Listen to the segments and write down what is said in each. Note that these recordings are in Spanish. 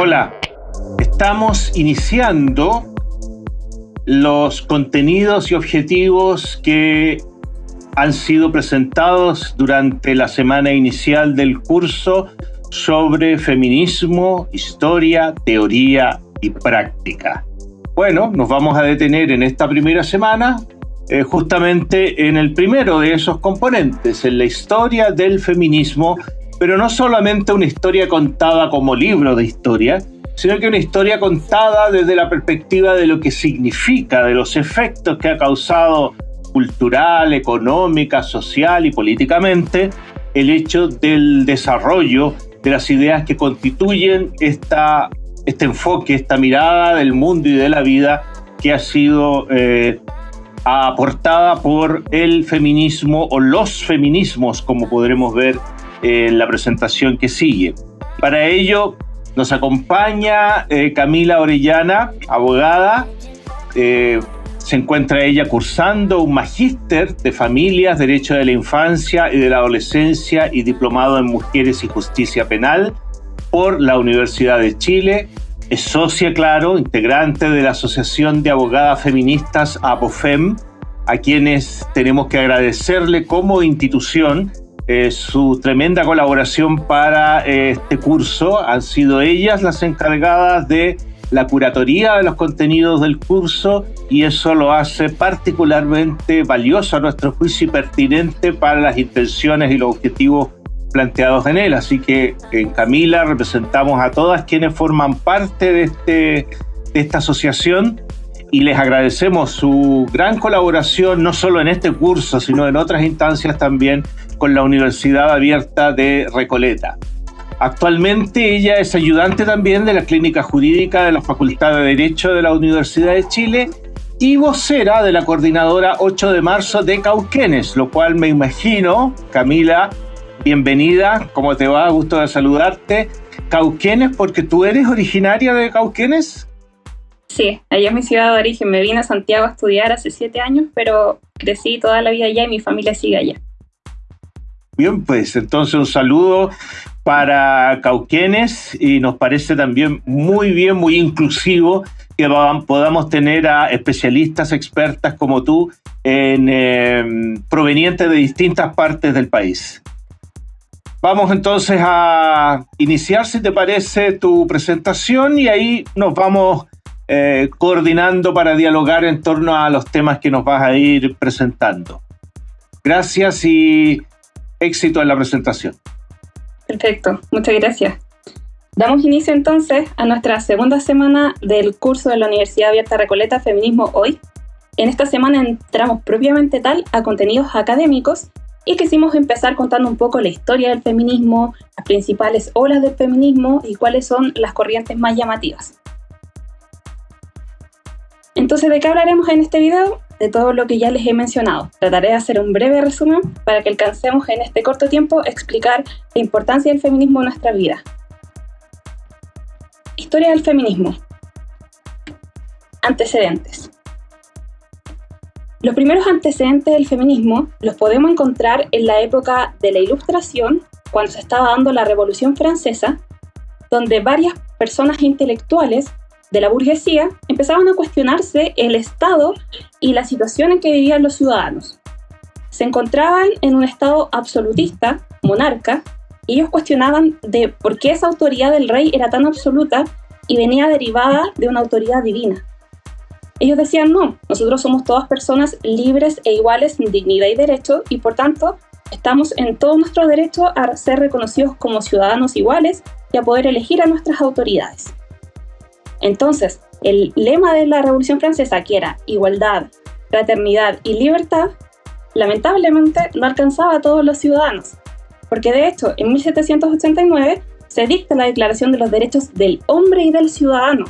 Hola, estamos iniciando los contenidos y objetivos que han sido presentados durante la semana inicial del curso sobre feminismo, historia, teoría y práctica. Bueno, nos vamos a detener en esta primera semana eh, justamente en el primero de esos componentes, en la historia del feminismo, pero no solamente una historia contada como libro de historia, sino que una historia contada desde la perspectiva de lo que significa, de los efectos que ha causado cultural, económica, social y políticamente el hecho del desarrollo de las ideas que constituyen esta, este enfoque, esta mirada del mundo y de la vida que ha sido eh, aportada por el feminismo o los feminismos, como podremos ver en la presentación que sigue. Para ello nos acompaña eh, Camila Orellana, abogada. Eh, se encuentra ella cursando un magíster de familias, derecho de la infancia y de la adolescencia y diplomado en mujeres y justicia penal por la Universidad de Chile es socia, claro, integrante de la Asociación de Abogadas Feministas APOFEM, a quienes tenemos que agradecerle como institución eh, su tremenda colaboración para eh, este curso. Han sido ellas las encargadas de la curatoría de los contenidos del curso y eso lo hace particularmente valioso a nuestro juicio y pertinente para las intenciones y los objetivos planteados en él. Así que en Camila representamos a todas quienes forman parte de, este, de esta asociación y les agradecemos su gran colaboración, no solo en este curso, sino en otras instancias también con la Universidad Abierta de Recoleta. Actualmente ella es ayudante también de la Clínica Jurídica de la Facultad de Derecho de la Universidad de Chile y vocera de la coordinadora 8 de marzo de Cauquenes, lo cual me imagino, Camila, bienvenida, ¿cómo te va? Gusto de saludarte. Cauquenes, porque tú eres originaria de Cauquenes. Sí, allá es mi ciudad de origen. Me vine a Santiago a estudiar hace siete años, pero crecí toda la vida allá y mi familia sigue allá. Bien, pues entonces un saludo para Cauquenes y nos parece también muy bien, muy inclusivo que podamos tener a especialistas, expertas como tú, en, eh, provenientes de distintas partes del país. Vamos entonces a iniciar, si te parece, tu presentación y ahí nos vamos eh, coordinando para dialogar en torno a los temas que nos vas a ir presentando. Gracias y éxito en la presentación. Perfecto, muchas gracias. Damos inicio entonces a nuestra segunda semana del curso de la Universidad Abierta Recoleta Feminismo Hoy. En esta semana entramos propiamente tal a contenidos académicos y quisimos empezar contando un poco la historia del feminismo, las principales olas del feminismo y cuáles son las corrientes más llamativas. Entonces, ¿de qué hablaremos en este video? De todo lo que ya les he mencionado. Trataré de hacer un breve resumen para que alcancemos en este corto tiempo explicar la importancia del feminismo en nuestra vida. Historia del feminismo. Antecedentes. Los primeros antecedentes del feminismo los podemos encontrar en la época de la Ilustración, cuando se estaba dando la Revolución Francesa, donde varias personas intelectuales de la burguesía empezaban a cuestionarse el Estado y la situación en que vivían los ciudadanos. Se encontraban en un Estado absolutista, monarca, y ellos cuestionaban de por qué esa autoridad del rey era tan absoluta y venía derivada de una autoridad divina. Ellos decían, no, nosotros somos todas personas libres e iguales en dignidad y derecho y por tanto estamos en todo nuestro derecho a ser reconocidos como ciudadanos iguales y a poder elegir a nuestras autoridades. Entonces, el lema de la Revolución Francesa, que era igualdad, fraternidad y libertad, lamentablemente no alcanzaba a todos los ciudadanos, porque de hecho en 1789 se dicta la Declaración de los Derechos del Hombre y del Ciudadano.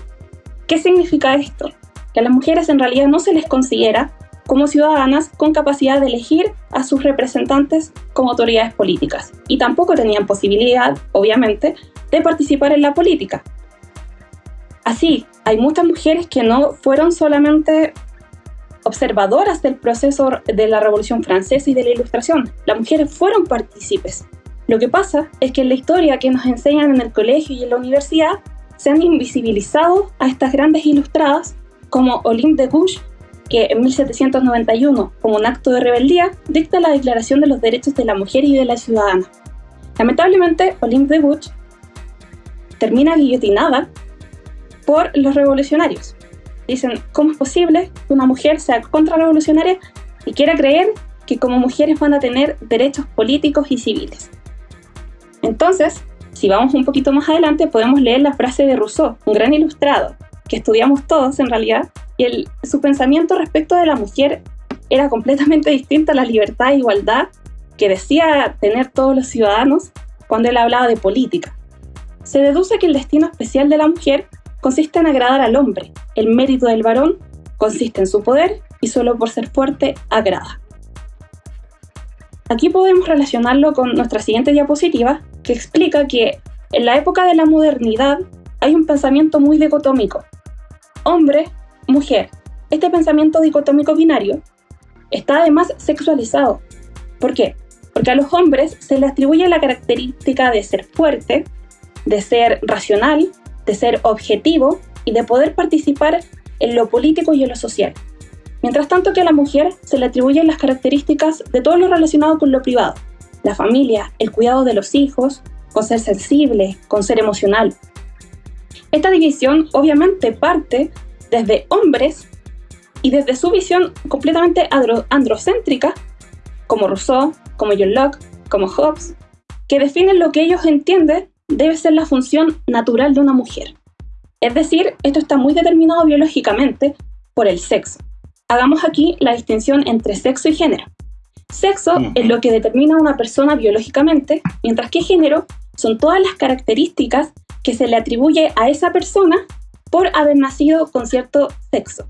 ¿Qué significa esto? que a las mujeres en realidad no se les considera como ciudadanas con capacidad de elegir a sus representantes como autoridades políticas y tampoco tenían posibilidad, obviamente, de participar en la política. Así, hay muchas mujeres que no fueron solamente observadoras del proceso de la Revolución Francesa y de la Ilustración, las mujeres fueron partícipes. Lo que pasa es que en la historia que nos enseñan en el colegio y en la universidad se han invisibilizado a estas grandes ilustradas como Olympe de Gouges, que en 1791, como un acto de rebeldía, dicta la Declaración de los Derechos de la Mujer y de la Ciudadana. Lamentablemente, Olympe de Gouges termina guillotinada por los revolucionarios. Dicen, ¿cómo es posible que una mujer sea contrarrevolucionaria y quiera creer que como mujeres van a tener derechos políticos y civiles? Entonces, si vamos un poquito más adelante, podemos leer la frase de Rousseau, un gran ilustrado, que estudiamos todos en realidad, y su pensamiento respecto de la mujer era completamente distinto a la libertad e igualdad que decía tener todos los ciudadanos cuando él hablaba de política. Se deduce que el destino especial de la mujer consiste en agradar al hombre, el mérito del varón consiste en su poder y solo por ser fuerte agrada. Aquí podemos relacionarlo con nuestra siguiente diapositiva, que explica que en la época de la modernidad hay un pensamiento muy dicotómico. Hombre, mujer. Este pensamiento dicotómico binario está además sexualizado. ¿Por qué? Porque a los hombres se les atribuye la característica de ser fuerte, de ser racional, de ser objetivo y de poder participar en lo político y en lo social. Mientras tanto que a la mujer se le atribuyen las características de todo lo relacionado con lo privado, la familia, el cuidado de los hijos, con ser sensible, con ser emocional. Esta división obviamente parte desde hombres y desde su visión completamente androcéntrica, como Rousseau, como John Locke, como Hobbes, que definen lo que ellos entienden debe ser la función natural de una mujer. Es decir, esto está muy determinado biológicamente por el sexo. Hagamos aquí la distinción entre sexo y género. Sexo es lo que determina a una persona biológicamente, mientras que género son todas las características que se le atribuye a esa persona por haber nacido con cierto sexo.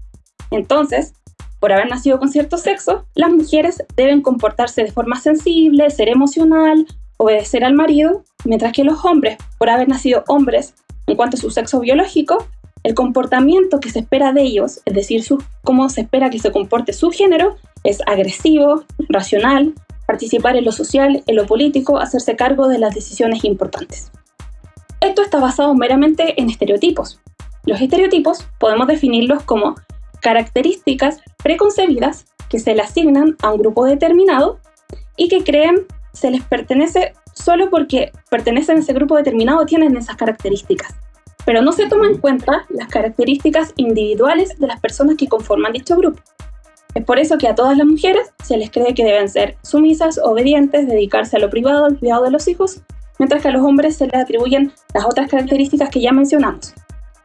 Entonces, por haber nacido con cierto sexo, las mujeres deben comportarse de forma sensible, ser emocional, obedecer al marido, mientras que los hombres, por haber nacido hombres en cuanto a su sexo biológico, el comportamiento que se espera de ellos, es decir, su, cómo se espera que se comporte su género, es agresivo, racional, participar en lo social, en lo político, hacerse cargo de las decisiones importantes. Esto está basado meramente en estereotipos. Los estereotipos podemos definirlos como características preconcebidas que se le asignan a un grupo determinado y que creen se les pertenece solo porque pertenecen a ese grupo determinado tienen esas características pero no se toman en cuenta las características individuales de las personas que conforman dicho grupo. Es por eso que a todas las mujeres se les cree que deben ser sumisas, obedientes, dedicarse a lo privado, al cuidado de los hijos, mientras que a los hombres se les atribuyen las otras características que ya mencionamos.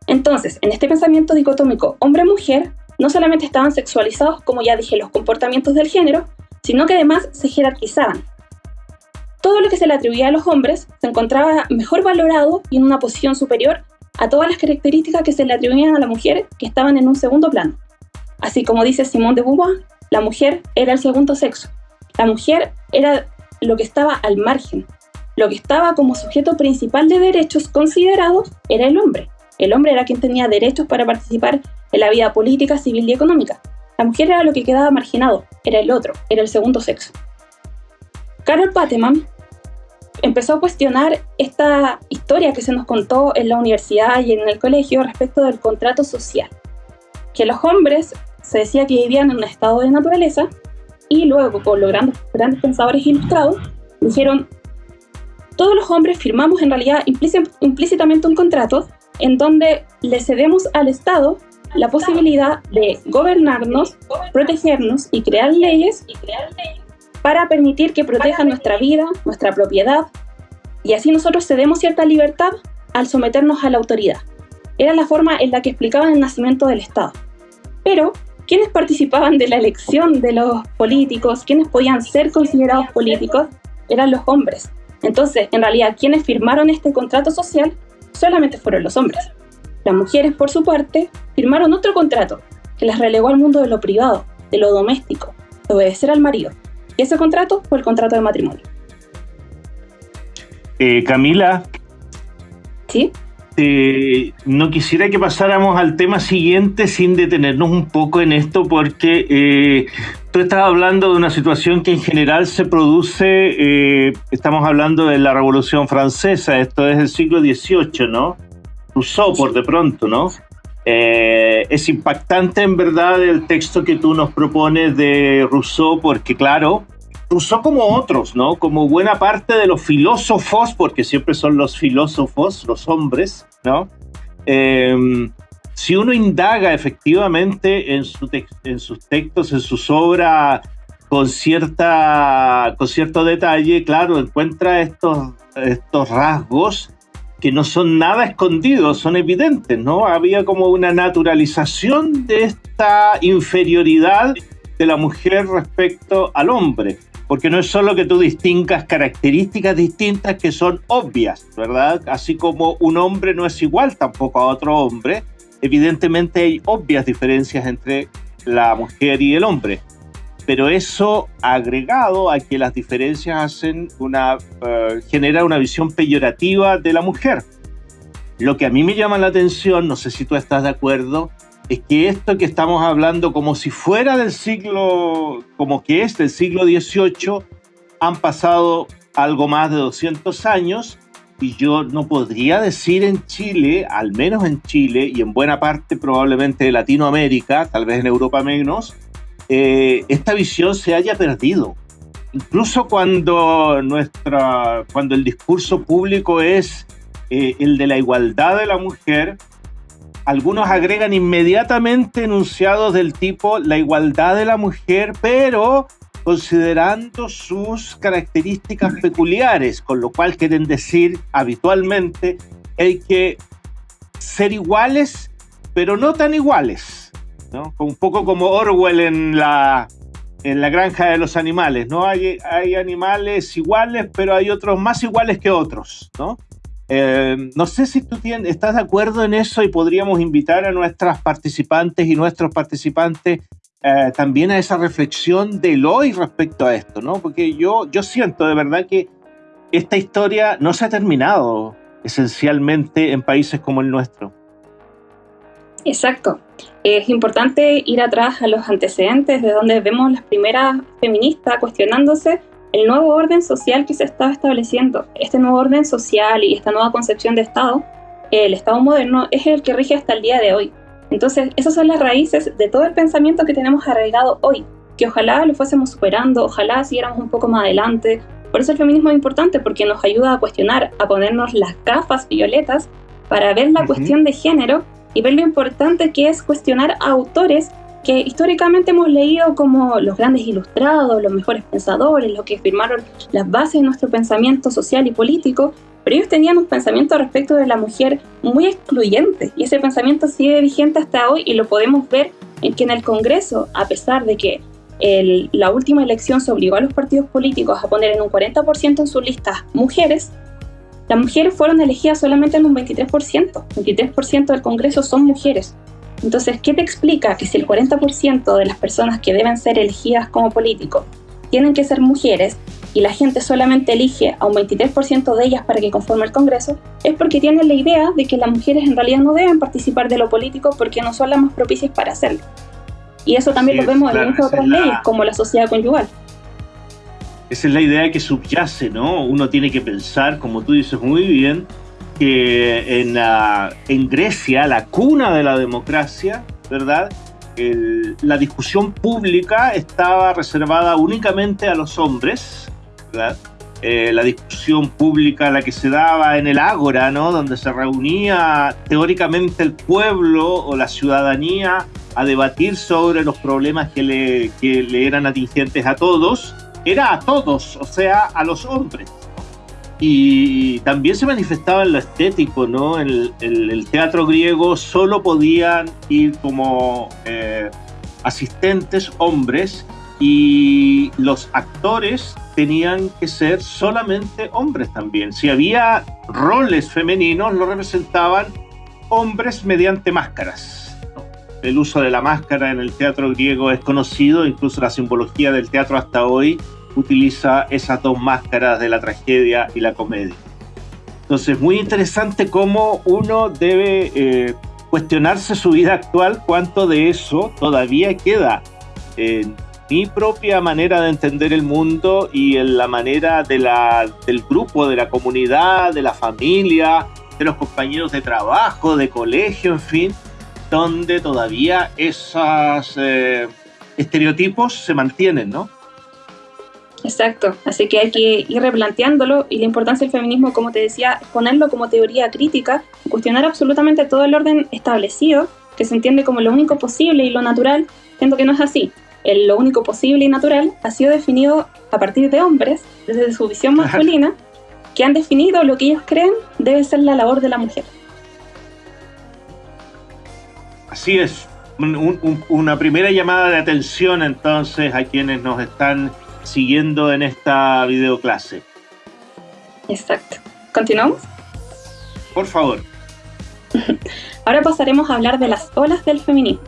Entonces, en este pensamiento dicotómico hombre-mujer, no solamente estaban sexualizados, como ya dije, los comportamientos del género, sino que además se jerarquizaban. Todo lo que se le atribuía a los hombres se encontraba mejor valorado y en una posición superior a todas las características que se le atribuían a la mujer que estaban en un segundo plano. Así como dice Simone de Beauvoir, la mujer era el segundo sexo. La mujer era lo que estaba al margen. Lo que estaba como sujeto principal de derechos considerados era el hombre. El hombre era quien tenía derechos para participar en la vida política, civil y económica. La mujer era lo que quedaba marginado, era el otro, era el segundo sexo. Carol Pateman empezó a cuestionar esta historia que se nos contó en la universidad y en el colegio respecto del contrato social. Que los hombres se decía que vivían en un estado de naturaleza y luego con los grandes, grandes pensadores ilustrados dijeron todos los hombres firmamos en realidad implícitamente un contrato en donde le cedemos al Estado la posibilidad de gobernarnos, protegernos y crear leyes para permitir que protejan nuestra vida, nuestra propiedad, y así nosotros cedemos cierta libertad al someternos a la autoridad. Era la forma en la que explicaban el nacimiento del Estado. Pero, ¿quiénes participaban de la elección de los políticos? ¿Quiénes podían ser considerados políticos? Eran los hombres. Entonces, en realidad, quienes firmaron este contrato social solamente fueron los hombres. Las mujeres, por su parte, firmaron otro contrato que las relegó al mundo de lo privado, de lo doméstico, de obedecer al marido. Y ese contrato fue el contrato de matrimonio. Eh, Camila. Sí. Eh, no quisiera que pasáramos al tema siguiente sin detenernos un poco en esto porque eh, tú estás hablando de una situación que en general se produce, estamos hablando de la Revolución Francesa, esto es el siglo XVIII, ¿no? Rousseau por de pronto, ¿no? Eh, es impactante en verdad el texto que tú nos propones de Rousseau porque claro, Rousseau como otros, ¿no? Como buena parte de los filósofos, porque siempre son los filósofos, los hombres, ¿no? Eh, si uno indaga efectivamente en, en sus textos, en sus obras, con, cierta, con cierto detalle, claro, encuentra estos, estos rasgos que no son nada escondidos, son evidentes, ¿no? Había como una naturalización de esta inferioridad de la mujer respecto al hombre, porque no es solo que tú distingas características distintas que son obvias, ¿verdad? Así como un hombre no es igual tampoco a otro hombre, evidentemente hay obvias diferencias entre la mujer y el hombre, pero eso agregado a que las diferencias hacen una, uh, genera una visión peyorativa de la mujer. Lo que a mí me llama la atención, no sé si tú estás de acuerdo, es que esto que estamos hablando como si fuera del siglo, como que es del siglo XVIII, han pasado algo más de 200 años y yo no podría decir en Chile, al menos en Chile y en buena parte probablemente de Latinoamérica, tal vez en Europa menos, eh, esta visión se haya perdido. Incluso cuando, nuestra, cuando el discurso público es eh, el de la igualdad de la mujer, algunos agregan inmediatamente enunciados del tipo la igualdad de la mujer, pero considerando sus características peculiares, con lo cual quieren decir habitualmente hay que ser iguales, pero no tan iguales, ¿no? Un poco como Orwell en la, en la granja de los animales, ¿no? Hay, hay animales iguales, pero hay otros más iguales que otros, ¿no? Eh, no sé si tú tienes, estás de acuerdo en eso y podríamos invitar a nuestras participantes y nuestros participantes eh, también a esa reflexión del hoy respecto a esto, ¿no? Porque yo, yo siento de verdad que esta historia no se ha terminado esencialmente en países como el nuestro. Exacto. Es importante ir atrás a los antecedentes de donde vemos las primeras feministas cuestionándose el nuevo orden social que se estaba estableciendo. Este nuevo orden social y esta nueva concepción de Estado, el Estado moderno, es el que rige hasta el día de hoy. Entonces, esas son las raíces de todo el pensamiento que tenemos arraigado hoy, que ojalá lo fuésemos superando, ojalá siguiéramos un poco más adelante. Por eso el feminismo es importante, porque nos ayuda a cuestionar, a ponernos las gafas violetas para ver la cuestión de género y ver lo importante que es cuestionar a autores que históricamente hemos leído como los grandes ilustrados, los mejores pensadores, los que firmaron las bases de nuestro pensamiento social y político, pero ellos tenían un pensamiento respecto de la mujer muy excluyente y ese pensamiento sigue vigente hasta hoy y lo podemos ver en que en el Congreso, a pesar de que la última elección se obligó a los partidos políticos a poner en un 40% en sus listas mujeres, las mujeres fueron elegidas solamente en un 23%. 23% del Congreso son mujeres. Entonces, ¿qué te explica que si el 40% de las personas que deben ser elegidas como políticos tienen que ser mujeres y la gente solamente elige a un 23% de ellas para que conforme el Congreso, es porque tienen la idea de que las mujeres en realidad no deben participar de lo político porque no son las más propicias para hacerlo. Y eso también lo vemos en muchas otras leyes, como la sociedad conyugal. Esa es la idea que subyace, ¿no? Uno tiene que pensar, como tú dices muy bien, que en, Grecia, la cuna de la democracia, ¿verdad? la discusión pública estaba reservada únicamente a los hombres, ¿verdad? Eh, la discusión pública, la que se daba en el ágora, ¿no? Donde se reunía teóricamente el pueblo o la ciudadanía a debatir sobre los problemas que le, que le eran atingentes a todos, era a todos, o sea, a los hombres. Y también se manifestaba en lo estético, ¿no? En el, teatro griego solo podían ir como eh, asistentes hombres y los actores tenían que ser solamente hombres también. Si había roles femeninos, lo representaban hombres mediante máscaras. El uso de la máscara en el teatro griego es conocido, incluso la simbología del teatro hasta hoy utiliza esas dos máscaras de la tragedia y la comedia. Entonces, muy interesante cómo uno debe eh, cuestionarse su vida actual, cuánto de eso todavía queda en mi propia manera de entender el mundo y en la manera del grupo, de la comunidad, de la familia, de los compañeros de trabajo, de colegio, en fin, donde todavía esos eh, estereotipos se mantienen, ¿no? Exacto, así que hay que ir replanteándolo y la importancia del feminismo, como te decía, ponerlo como teoría crítica, cuestionar absolutamente todo el orden establecido, que se entiende como lo único posible y lo natural, siendo que no es así. El, lo único posible y natural ha sido definido a partir de hombres, desde su visión masculina, que han definido lo que ellos creen debe ser la labor de la mujer. Así es, una primera llamada de atención entonces a quienes nos están siguiendo en esta videoclase. Exacto. ¿Continuamos? Por favor. Ahora pasaremos a hablar de las olas del feminismo.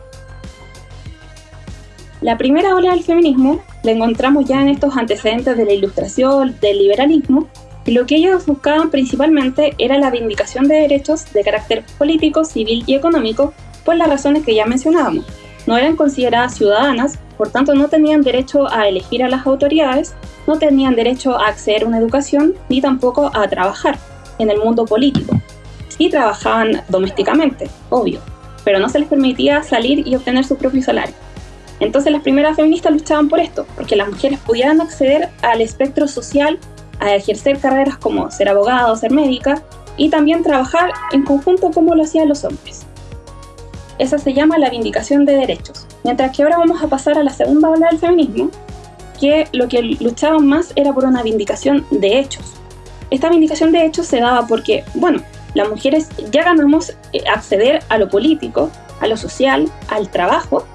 La primera ola del feminismo la encontramos ya en estos antecedentes de la ilustración, del liberalismo, y lo que ellos buscaban principalmente era la vindicación de derechos de carácter político, civil y económico por las razones que ya mencionábamos. No eran consideradas ciudadanas, por tanto no tenían derecho a elegir a las autoridades, no tenían derecho a acceder a una educación, ni tampoco a trabajar en el mundo político. Sí trabajaban domésticamente, obvio, pero no se les permitía salir y obtener su propio salario. Entonces las primeras feministas luchaban por esto, porque las mujeres pudieran acceder al espectro social, a ejercer carreras como ser abogada o ser médica, y también trabajar en conjunto como lo hacían los hombres. Esa se llama la vindicación de derechos. Mientras que ahora vamos a pasar a la segunda ola del feminismo, que lo que luchaban más era por una vindicación de hechos. Esta vindicación de hechos se daba porque, bueno, las mujeres ya ganamos eh, acceder a lo político, a lo social, al trabajo,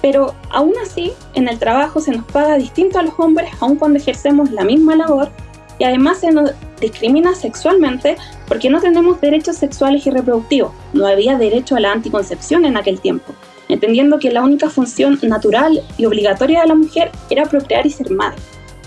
pero aún así en el trabajo se nos paga distinto a los hombres aun cuando ejercemos la misma labor y además se nos discrimina sexualmente porque no tenemos derechos sexuales y reproductivos. No había derecho a la anticoncepción en aquel tiempo, entendiendo que la única función natural y obligatoria de la mujer era procrear y ser madre.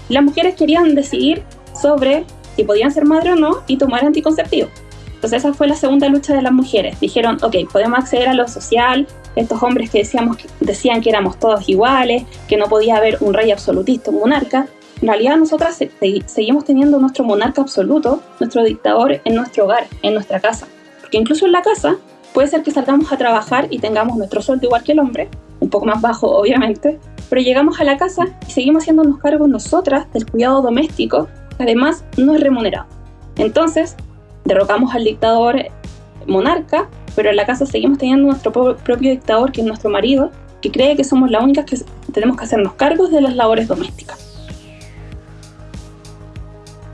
Las mujeres querían decidir sobre si podían ser madre o no y tomar anticonceptivos. Entonces esa fue la segunda lucha de las mujeres. Dijeron, ok, podemos acceder a lo social, estos hombres que, decíamos, decían que éramos todos iguales, que no podía haber un rey absolutista, un monarca, en realidad nosotras seguimos teniendo nuestro monarca absoluto, nuestro dictador en nuestro hogar, en nuestra casa. Porque incluso en la casa puede ser que salgamos a trabajar y tengamos nuestro sueldo igual que el hombre, un poco más bajo obviamente, pero llegamos a la casa y seguimos haciéndonos cargo nosotras del cuidado doméstico, que además no es remunerado. Entonces, derrocamos al dictador monarca, pero en la casa seguimos teniendo nuestro propio dictador, que es nuestro marido, que cree que somos las únicas que tenemos que hacernos cargos de las labores domésticas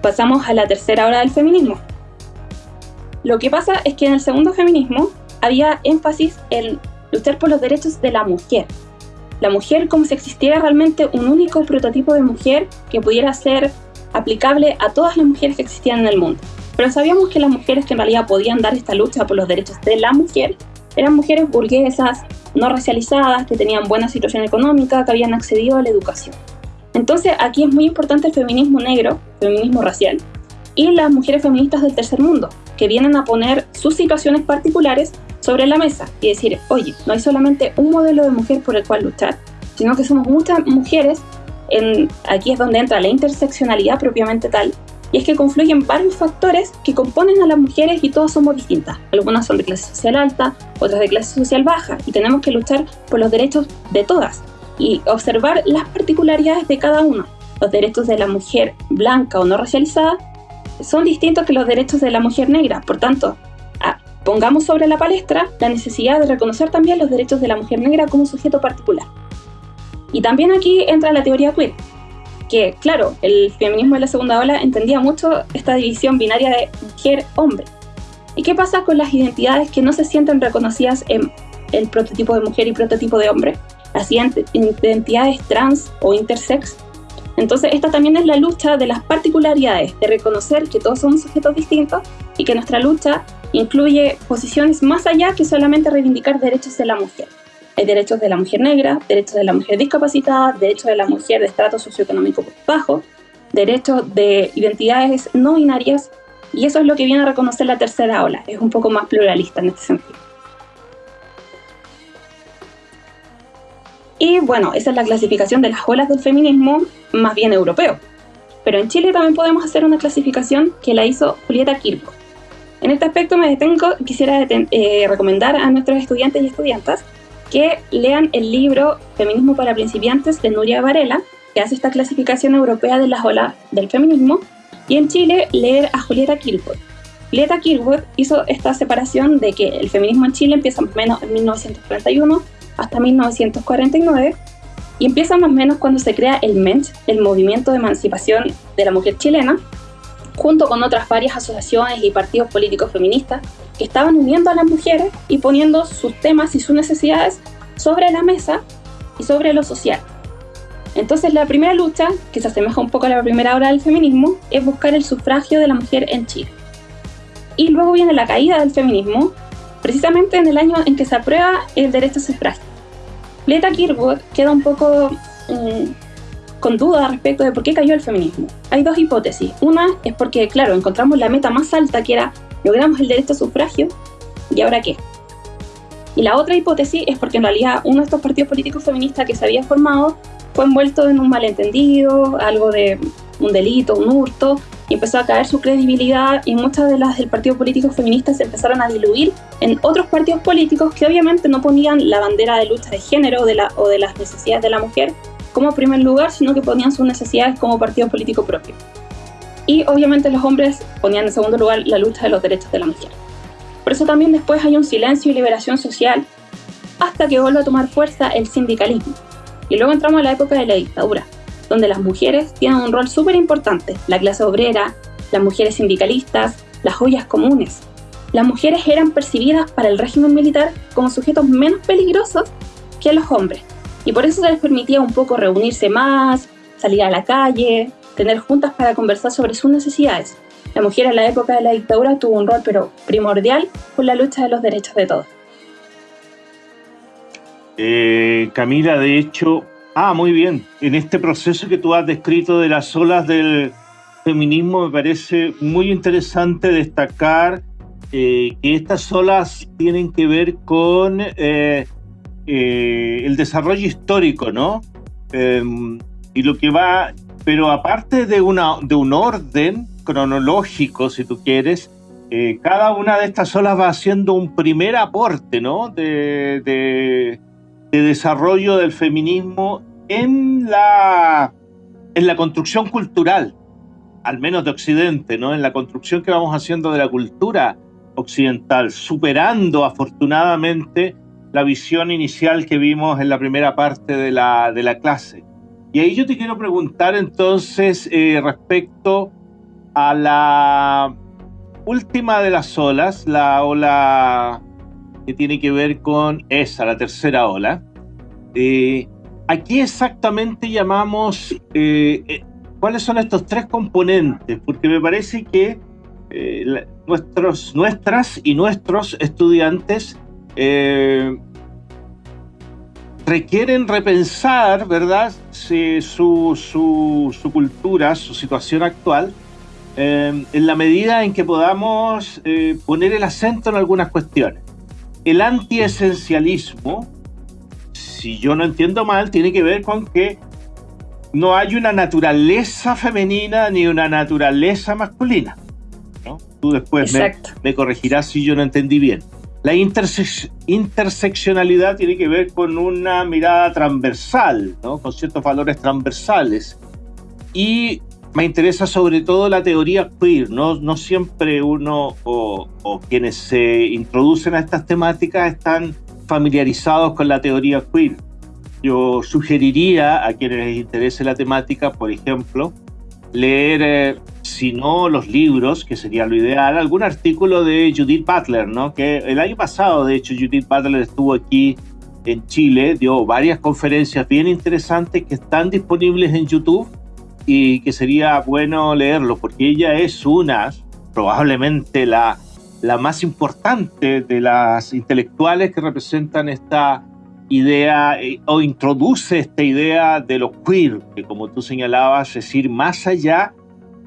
pasamos a la tercera hora del feminismo. Lo que pasa es que en el segundo feminismo había énfasis en luchar por los derechos de la mujer. La mujer como si existiera realmente un único prototipo de mujer que pudiera ser aplicable a todas las mujeres que existían en el mundo. Pero sabíamos que las mujeres que en realidad podían dar esta lucha por los derechos de la mujer eran mujeres burguesas, no racializadas, que tenían buena situación económica, que habían accedido a la educación. Entonces aquí es muy importante el feminismo negro, feminismo racial, y las mujeres feministas del tercer mundo, que vienen a poner sus situaciones particulares sobre la mesa y decir, oye, no hay solamente un modelo de mujer por el cual luchar, sino que somos muchas mujeres, en, aquí es donde entra la interseccionalidad propiamente tal, y es que confluyen varios factores que componen a las mujeres y todas somos distintas. Algunas son de clase social alta, otras de clase social baja, y tenemos que luchar por los derechos de todas, y observar las particularidades de cada uno. Los derechos de la mujer blanca o no racializada son distintos que los derechos de la mujer negra, por tanto, pongamos sobre la palestra la necesidad de reconocer también los derechos de la mujer negra como sujeto particular. Y también aquí entra la teoría queer, que claro, el feminismo de la segunda ola entendía mucho esta división binaria de mujer-hombre. ¿Y qué pasa con las identidades que no se sienten reconocidas en el prototipo de mujer y prototipo de hombre? las identidades trans o intersex. Entonces, esta también es la lucha de las particularidades, de reconocer que todos somos sujetos distintos y que nuestra lucha incluye posiciones más allá que solamente reivindicar derechos de la mujer. Hay derechos de la mujer negra, derechos de la mujer discapacitada, derechos de la mujer de estrato socioeconómico bajo, derechos de identidades no binarias, y eso es lo que viene a reconocer la tercera ola, es un poco más pluralista en este sentido. Y bueno, esa es la clasificación de las olas del feminismo más bien europeo. Pero en Chile también podemos hacer una clasificación que la hizo Julieta Kirchhoff. En este aspecto me detengo, quisiera eh, recomendar a nuestros estudiantes y estudiantas que lean el libro Feminismo para principiantes de Nuria Varela, que hace esta clasificación europea de las olas del feminismo, y en Chile leer a Julieta Kirchhoff. Julieta Kirchhoff hizo esta separación de que el feminismo en Chile empieza más o menos en 1941 hasta 1949 y empieza más o menos cuando se crea el MENCH, el Movimiento de Emancipación de la Mujer Chilena, junto con otras varias asociaciones y partidos políticos feministas que estaban uniendo a las mujeres y poniendo sus temas y sus necesidades sobre la mesa y sobre lo social. Entonces la primera lucha, que se asemeja un poco a la primera hora del feminismo, es buscar el sufragio de la mujer en Chile. Y luego viene la caída del feminismo, precisamente en el año en que se aprueba el derecho a sufragio. Leta Kirwood queda un poco mm, con duda respecto de por qué cayó el feminismo. Hay dos hipótesis. Una es porque, claro, encontramos la meta más alta que era logramos el derecho a sufragio, ¿y ahora qué? Y la otra hipótesis es porque en realidad uno de estos partidos políticos feministas que se había formado fue envuelto en un malentendido, algo de un delito, un hurto, y empezó a caer su credibilidad y muchas de las del partido político feminista se empezaron a diluir en otros partidos políticos que obviamente no ponían la bandera de lucha de género de la, o de las necesidades de la mujer como primer lugar, sino que ponían sus necesidades como partido político propio. Y obviamente los hombres ponían en segundo lugar la lucha de los derechos de la mujer. Por eso también después hay un silencio y liberación social hasta que vuelve a tomar fuerza el sindicalismo. Y luego entramos a la época de la dictadura, donde las mujeres tienen un rol súper importante, la clase obrera, las mujeres sindicalistas, las joyas comunes. Las mujeres eran percibidas para el régimen militar como sujetos menos peligrosos que los hombres, y por eso se les permitía un poco reunirse más, salir a la calle, tener juntas para conversar sobre sus necesidades. La mujer en la época de la dictadura tuvo un rol pero primordial con la lucha de los derechos de todos. Eh, Camila, de hecho, Ah, muy bien. En este proceso que tú has descrito de las olas del feminismo, me parece muy interesante destacar eh, que estas olas tienen que ver con eh, eh, el desarrollo histórico, ¿no? Em, y lo que va, pero aparte de, una, de un orden cronológico, si tú quieres, cada una de estas olas va haciendo un primer aporte, ¿no? de de desarrollo del feminismo en la, en la construcción cultural, al menos de Occidente, ¿no? en la construcción que vamos haciendo de la cultura occidental, superando afortunadamente la visión inicial que vimos en la primera parte de la, de la clase. Y ahí yo te quiero preguntar entonces eh, respecto a la última de las olas, la ola que tiene que ver con esa, la tercera ola. Eh, aquí exactamente llamamos, eh, eh, cuáles son estos tres componentes, porque me parece que nuestros, nuestras y nuestros estudiantes requieren repensar, ¿verdad?, su, su, cultura, su situación actual, en la medida en que podamos poner el acento en algunas cuestiones el antiesencialismo, si yo no entiendo mal, tiene que ver con que no hay una naturaleza femenina ni una naturaleza masculina. ¿no? Tú después me, corregirás si yo no entendí bien. La interseccionalidad tiene que ver con una mirada transversal, ¿no? con ciertos valores transversales. Y me interesa sobre todo la teoría queer, no, siempre uno o, quienes se introducen a estas temáticas están familiarizados con la teoría queer. Yo sugeriría a quienes les interese la temática, por ejemplo, leer, eh, si no los libros, que sería lo ideal, algún artículo de Judith Butler, ¿no? que el año pasado, de hecho, Judith Butler estuvo aquí en Chile, dio varias conferencias bien interesantes que están disponibles en YouTube y que sería bueno leerlo porque ella es una, probablemente la, la más importante de las intelectuales que representan esta idea eh, o introduce esta idea de lo queer, que como tú señalabas, es decir, más allá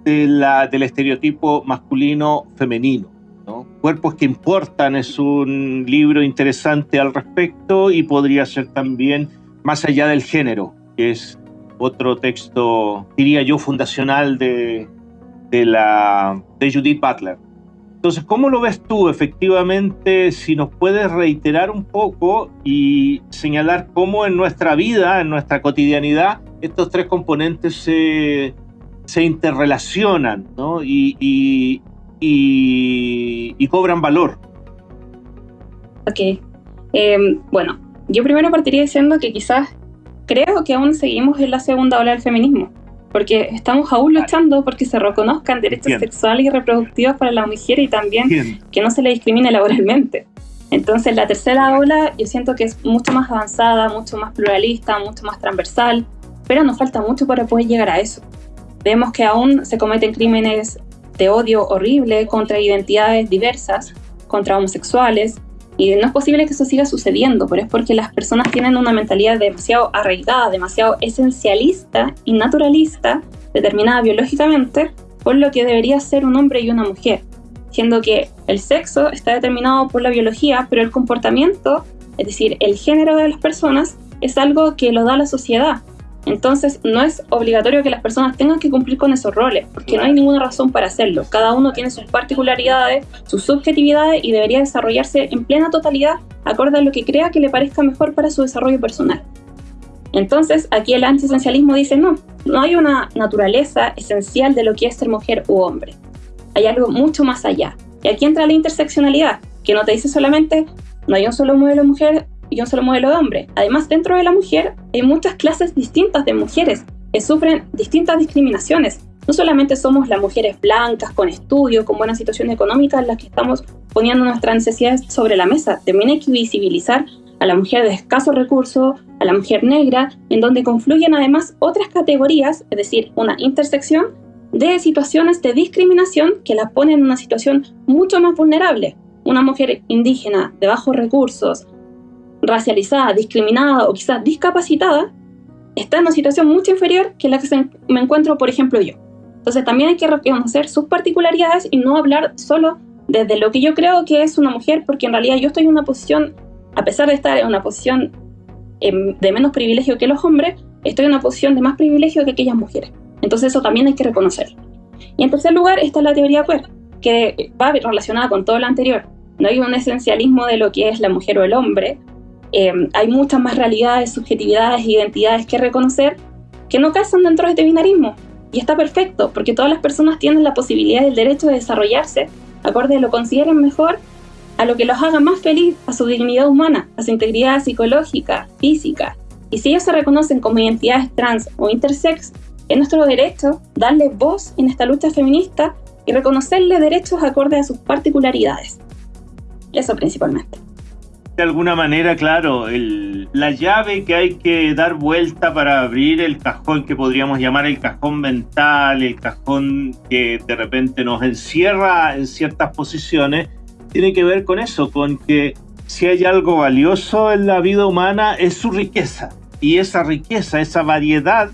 de la, del estereotipo masculino-femenino. ¿no? Cuerpos que importan es un libro interesante al respecto y podría ser también más allá del género, que es otro texto, diría yo, fundacional de, de, la, de Judith Butler. Entonces, ¿cómo lo ves tú efectivamente? Si nos puedes reiterar un poco y señalar cómo en nuestra vida, en nuestra cotidianidad, estos tres componentes se, se interrelacionan ¿no? y, y, y, cobran valor. Ok. Em, bueno, yo primero partiría diciendo que quizás creo que aún seguimos en la segunda ola del feminismo, porque estamos aún luchando porque se reconozcan derechos sexuales y reproductivos para la mujer y también que no se le discrimine laboralmente. Entonces la tercera ola yo siento que es mucho más avanzada, mucho más pluralista, mucho más transversal, pero nos falta mucho para poder llegar a eso. Vemos que aún se cometen crímenes de odio horrible contra identidades diversas, contra homosexuales, y no es posible que eso siga sucediendo, pero es porque las personas tienen una mentalidad demasiado arraigada, demasiado esencialista y naturalista, determinada biológicamente, por lo que debería ser un hombre y una mujer, siendo que el sexo está determinado por la biología, pero el comportamiento, es decir, el género de las personas, es algo que lo da la sociedad, entonces, no es obligatorio que las personas tengan que cumplir con esos roles, porque no hay ninguna razón para hacerlo. Cada uno tiene sus particularidades, sus subjetividades y debería desarrollarse en plena totalidad acorde a lo que crea que le parezca mejor para su desarrollo personal. Entonces, aquí el antiesencialismo dice no, no hay una naturaleza esencial de lo que es ser mujer u hombre. Hay algo mucho más allá. Y aquí entra la interseccionalidad, que no te dice solamente no hay un solo modelo mujer y un solo modelo de hombre. Además, dentro de la mujer hay muchas clases distintas de mujeres que sufren distintas discriminaciones. No solamente somos las mujeres blancas, con estudios, con buena situación económica, las que estamos poniendo nuestras necesidades sobre la mesa. También hay que visibilizar a la mujer de escasos recursos, a la mujer negra, en donde confluyen además otras categorías, es decir, una intersección de situaciones de discriminación que la ponen en una situación mucho más vulnerable. Una mujer indígena de bajos recursos, racializada, discriminada o quizás discapacitada, está en una situación mucho inferior que la que me encuentro, por ejemplo, yo. Entonces también hay que reconocer sus particularidades y no hablar solo desde lo que yo creo que es una mujer, porque en realidad yo estoy en una posición, a pesar de estar en una posición em, de menos privilegio que los hombres, estoy en una posición de más privilegio que aquellas mujeres. Entonces eso también hay que reconocerlo. Y en tercer lugar está la teoría queer, que va relacionada con todo lo anterior. No hay un esencialismo de lo que es la mujer o el hombre, Em, hay muchas más realidades, subjetividades, identidades que reconocer que no casan dentro de este binarismo. Y está perfecto, porque todas las personas tienen la posibilidad y el derecho de desarrollarse acorde a lo que consideren mejor, a lo que los haga más feliz, a su dignidad humana, a su integridad psicológica, física. Y si ellos se reconocen como identidades trans o intersex, es nuestro derecho darle voz en esta lucha feminista y reconocerle derechos acorde a sus particularidades. Eso principalmente de alguna manera, claro, la llave que hay que dar vuelta para abrir el cajón que podríamos llamar el cajón mental, el cajón que de repente nos encierra en ciertas posiciones, tiene que ver con eso, con que si hay algo valioso en la vida humana es su riqueza. Y esa riqueza, esa variedad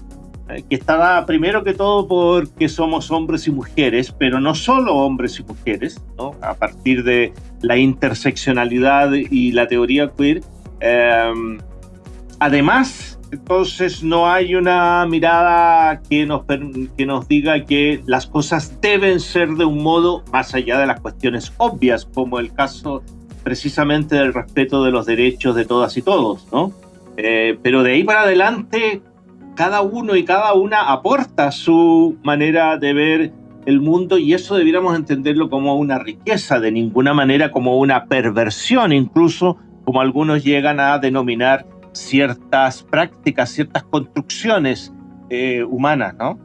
que está dada primero que todo porque somos hombres y mujeres, pero no solo hombres y mujeres, ¿no? a partir de la interseccionalidad y la teoría queer. Em, además, entonces no hay una mirada que nos, que nos diga que las cosas deben ser de un modo más allá de las cuestiones obvias, como el caso precisamente del respeto de los derechos de todas y todos, ¿no? Eh, pero de ahí para adelante cada uno y cada una aporta su manera de ver el mundo y eso debiéramos entenderlo como una riqueza, de ninguna manera como una perversión, incluso como algunos llegan a denominar ciertas prácticas, ciertas construcciones eh, humanas, ¿no?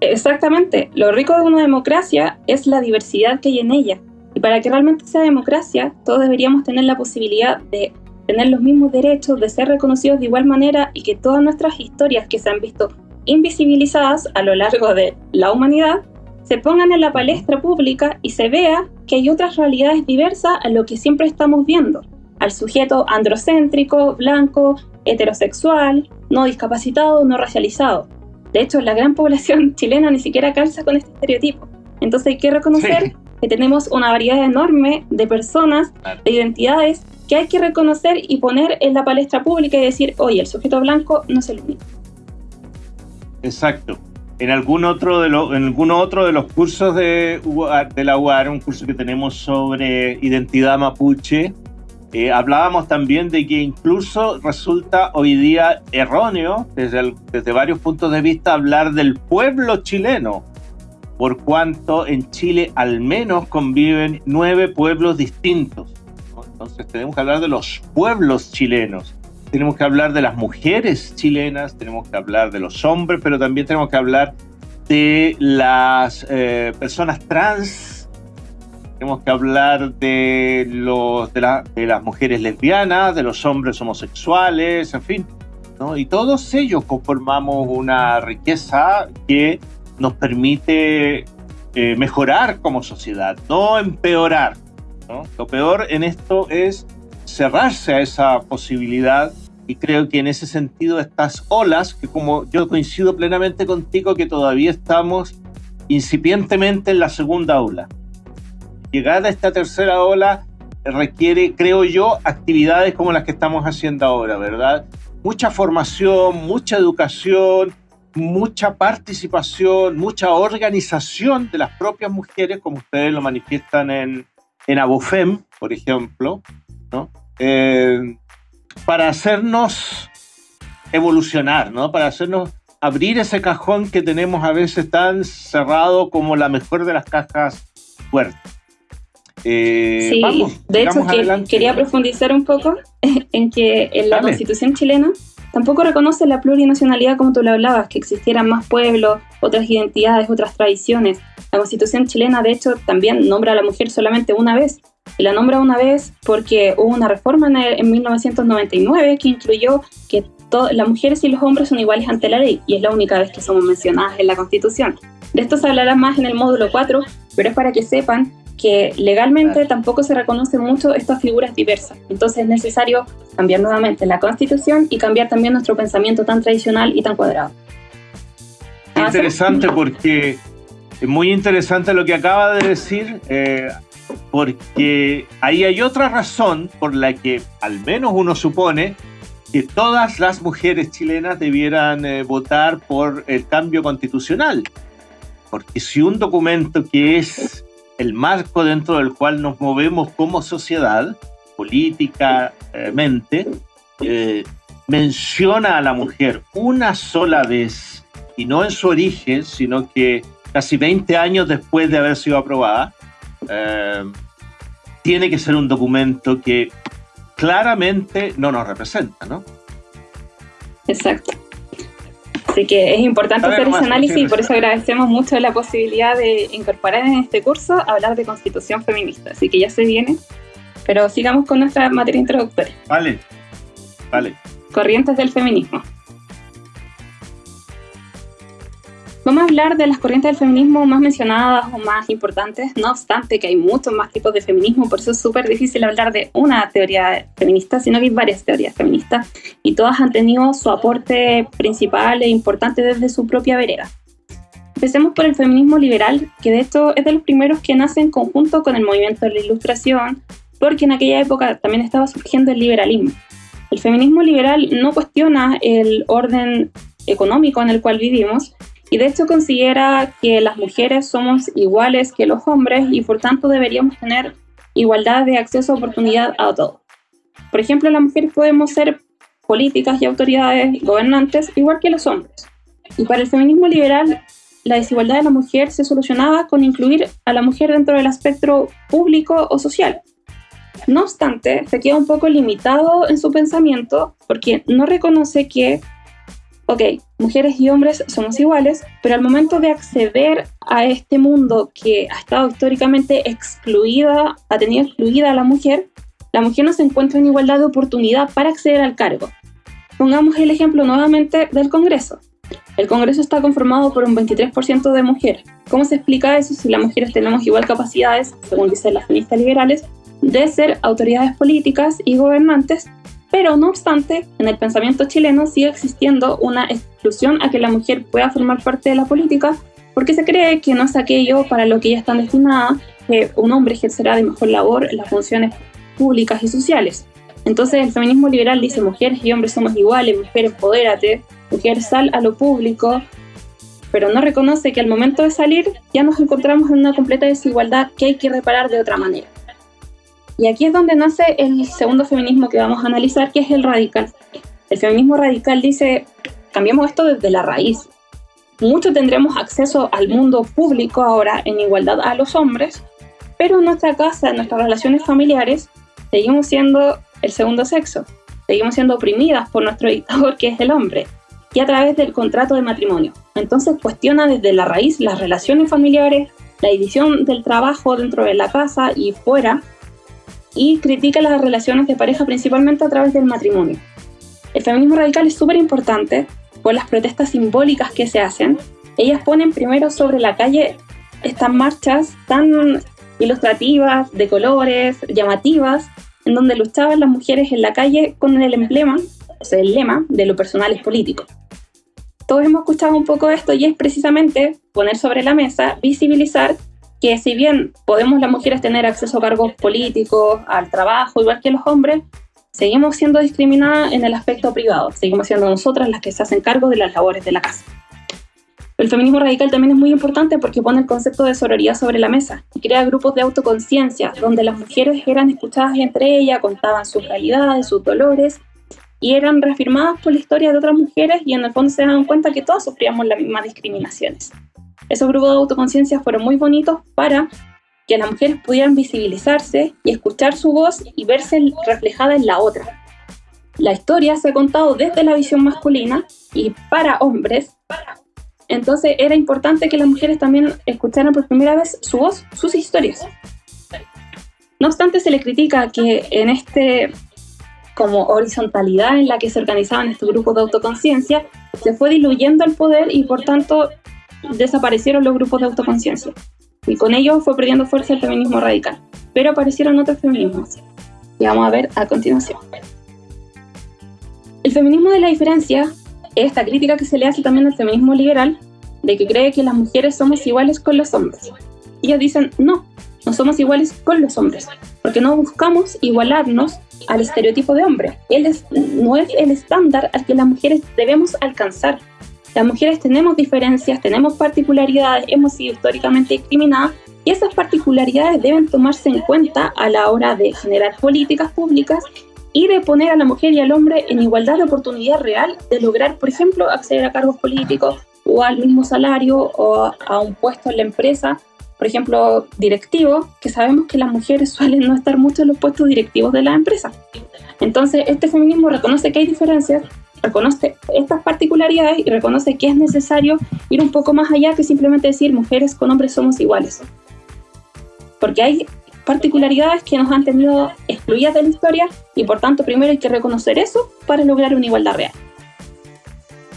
Exactamente. Lo rico de una democracia es la diversidad que hay en ella. Y para que realmente sea democracia, todos deberíamos tener la posibilidad de tener los mismos derechos, de ser reconocidos de igual manera y que todas nuestras historias que se han visto invisibilizadas a lo largo de la humanidad se pongan en la palestra pública y se vea que hay otras realidades diversas a lo que siempre estamos viendo, al sujeto androcéntrico, blanco, heterosexual, no discapacitado, no racializado. De hecho, la gran población chilena ni siquiera calza con este estereotipo. Entonces hay que reconocer que tenemos una variedad enorme de personas, de identidades que hay que reconocer y poner en la palestra pública y decir, oye, el sujeto blanco no es el único. Exacto. en algún otro de, los, en algún otro de los cursos de, de la UAR, un curso que tenemos sobre identidad mapuche, eh, hablábamos también de que incluso resulta hoy día erróneo, desde, desde varios puntos de vista, hablar del pueblo chileno, por cuanto en Chile al menos conviven nueve pueblos distintos. Entonces tenemos que hablar de los pueblos chilenos tenemos que hablar de las mujeres chilenas, tenemos que hablar de los hombres, pero también tenemos que hablar de las eh, personas trans, tenemos que hablar de, los, de, las mujeres lesbianas, de los hombres homosexuales, en fin. Y todos ellos conformamos una riqueza que nos permite eh, mejorar como sociedad, no empeorar. Lo peor en esto es cerrarse a esa posibilidad y creo que en ese sentido estas olas, que como yo coincido plenamente contigo que todavía estamos incipientemente en la segunda ola. Llegar a esta tercera ola requiere, creo yo, actividades como las que estamos haciendo ahora, ¿verdad? Mucha formación, mucha educación, mucha participación, mucha organización de las propias mujeres, como ustedes lo manifiestan en, en Abofem, por ejemplo, ¿no? Eh, para hacernos evolucionar, ¿no? Para hacernos abrir ese cajón que tenemos a veces tan cerrado como la mejor de las cajas fuertes. Eh, sí, de hecho quería profundizar un poco en que en la constitución chilena tampoco reconoce la plurinacionalidad como tú lo hablabas, que existieran más pueblos, otras identidades, otras tradiciones. La constitución chilena de hecho también nombra a la mujer solamente una vez, y la nombra una vez porque hubo una reforma en, 1999 que incluyó que las mujeres y los hombres son iguales ante la ley y es la única vez que somos mencionadas en la Constitución. De esto se hablará más en el módulo 4, pero es para que sepan que legalmente tampoco se reconocen mucho estas figuras diversas. Entonces es necesario cambiar nuevamente la Constitución y cambiar también nuestro pensamiento tan tradicional y tan cuadrado. Interesante porque es muy interesante lo que acaba de decir. Eh, porque ahí hay otra razón por la que al menos uno supone que todas las mujeres chilenas debieran eh, votar por el cambio constitucional. Porque si un documento que es el marco dentro del cual nos movemos como sociedad, políticamente, eh, menciona a la mujer una sola vez, y no en su origen, sino que casi 20 años después de haber sido aprobada, eh, tiene que ser un documento que claramente no nos representa, ¿no? Exacto. Así que es importante hacer ese análisis y por eso agradecemos mucho la posibilidad de incorporar en este curso hablar de constitución feminista. Así que ya se viene, pero sigamos con nuestra materia introductoria. Vale, vale. Corrientes del feminismo. Vamos a hablar de las corrientes del feminismo más mencionadas o más importantes, no obstante que hay muchos más tipos de feminismo, por eso es súper difícil hablar de una teoría feminista, sino que hay varias teorías feministas y todas han tenido su aporte principal e importante desde su propia vereda. Empecemos por el feminismo liberal, que de hecho es de los primeros que nace en conjunto con el movimiento de la Ilustración, porque en aquella época también estaba surgiendo el liberalismo. El feminismo liberal no cuestiona el orden económico en el cual vivimos, y de hecho considera que las mujeres somos iguales que los hombres y por tanto deberíamos tener igualdad de acceso a oportunidad a todo. Por ejemplo, las mujeres podemos ser políticas y autoridades gobernantes igual que los hombres. Y para el feminismo liberal, la desigualdad de la mujer se solucionaba con incluir a la mujer dentro del espectro público o social. No obstante, se queda un poco limitado en su pensamiento porque no reconoce que ok, mujeres y hombres somos iguales, pero al momento de acceder a este mundo que ha estado históricamente excluida, ha tenido excluida a la mujer, la mujer no se encuentra en igualdad de oportunidad para acceder al cargo. Pongamos el ejemplo nuevamente del Congreso. El Congreso está conformado por un 23% de mujeres. ¿Cómo se explica eso si las mujeres tenemos igual capacidades, según dicen las feministas liberales, de ser autoridades políticas y gobernantes pero no obstante, en el pensamiento chileno sigue existiendo una exclusión a que la mujer pueda formar parte de la política porque se cree que no es aquello para lo que ella está destinada, que un hombre ejercerá de mejor labor las funciones públicas y sociales. Entonces el feminismo liberal dice mujeres y hombres somos iguales, mujer empodérate, mujer sal a lo público, pero no reconoce que al momento de salir ya nos encontramos en una completa desigualdad que hay que reparar de otra manera. Y aquí es donde nace el segundo feminismo que vamos a analizar, que es el radical. El feminismo radical dice, cambiemos esto desde la raíz. Muchos tendremos acceso al mundo público ahora en igualdad a los hombres, pero en nuestra casa, en nuestras relaciones familiares, seguimos siendo el segundo sexo. Seguimos siendo oprimidas por nuestro dictador, que es el hombre, y a través del contrato de matrimonio. Entonces cuestiona desde la raíz las relaciones familiares, la división del trabajo dentro de la casa y fuera, y critica las relaciones de pareja principalmente a través del matrimonio. El feminismo radical es súper importante por las protestas simbólicas que se hacen. Ellas ponen primero sobre la calle estas marchas tan ilustrativas, de colores, llamativas, en donde luchaban las mujeres en la calle con el emblema, o sea, el lema de lo personal es político. Todos hemos escuchado un poco esto y es precisamente poner sobre la mesa, visibilizar que si bien podemos las mujeres tener acceso a cargos políticos, al trabajo, igual que los hombres, seguimos siendo discriminadas en el aspecto privado, seguimos siendo nosotras las que se hacen cargo de las labores de la casa. El feminismo radical también es muy importante porque pone el concepto de sororidad sobre la mesa y crea grupos de autoconciencia donde las mujeres eran escuchadas entre ellas, contaban sus realidades, sus dolores y eran reafirmadas por la historia de otras mujeres y en el fondo se dan cuenta que todas sufríamos las mismas discriminaciones. Esos grupos de autoconciencia fueron muy bonitos para que las mujeres pudieran visibilizarse y escuchar su voz y verse reflejada en la otra. La historia se ha contado desde la visión masculina y para hombres, entonces era importante que las mujeres también escucharan por primera vez su voz, sus historias. No obstante, se le critica que en este como horizontalidad en la que se organizaban estos grupos de autoconciencia, se fue diluyendo el poder y por tanto desaparecieron los grupos de autoconciencia. Y con ello fue perdiendo fuerza el feminismo radical. Pero aparecieron otros feminismos, que vamos a ver a continuación. El feminismo de la diferencia es esta crítica que se le hace también al feminismo liberal, de que cree que las mujeres somos iguales con los hombres. Ellos dicen, no, no somos iguales con los hombres, porque no buscamos igualarnos al estereotipo de hombre. Él no es el estándar al que las mujeres debemos alcanzar. Las mujeres tenemos diferencias, tenemos particularidades, hemos sido históricamente discriminadas y esas particularidades deben tomarse en cuenta a la hora de generar políticas públicas y de poner a la mujer y al hombre en igualdad de oportunidad real de lograr, por ejemplo, acceder a cargos políticos o al mismo salario o a un puesto en la empresa, por ejemplo, directivo, que sabemos que las mujeres suelen no estar mucho en los puestos directivos de la empresa. Entonces, este feminismo reconoce que hay diferencias, reconoce estas particularidades y reconoce que es necesario ir un poco más allá que simplemente decir mujeres con hombres somos iguales. Porque hay particularidades que nos han tenido excluidas de la historia y por tanto primero hay que reconocer eso para lograr una igualdad real.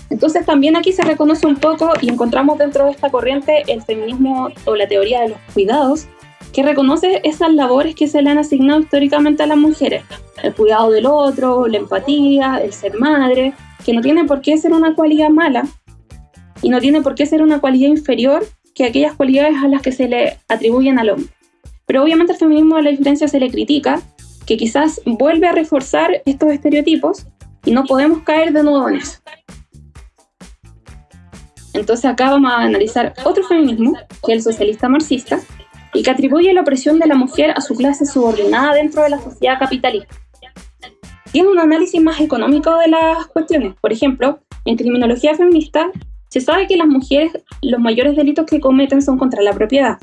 Entonces también aquí se reconoce un poco y encontramos dentro de esta corriente el feminismo o la teoría de los cuidados, que reconoce esas labores que se le han asignado históricamente a las mujeres, el cuidado del otro, la empatía, el ser madre, que no tiene por qué ser una cualidad mala y no tiene por qué ser una cualidad inferior que aquellas cualidades a las que se le atribuyen al hombre. Pero obviamente al feminismo de la diferencia se le critica, que quizás vuelve a reforzar estos estereotipos y no podemos caer de nuevo en eso. Entonces acá vamos a analizar otro feminismo, que es el socialista marxista, y que atribuye la opresión de la mujer a su clase subordinada dentro de la sociedad capitalista. Tiene un análisis más económico de las cuestiones. Por ejemplo, en criminología feminista se sabe que las mujeres los mayores delitos que cometen son contra la propiedad,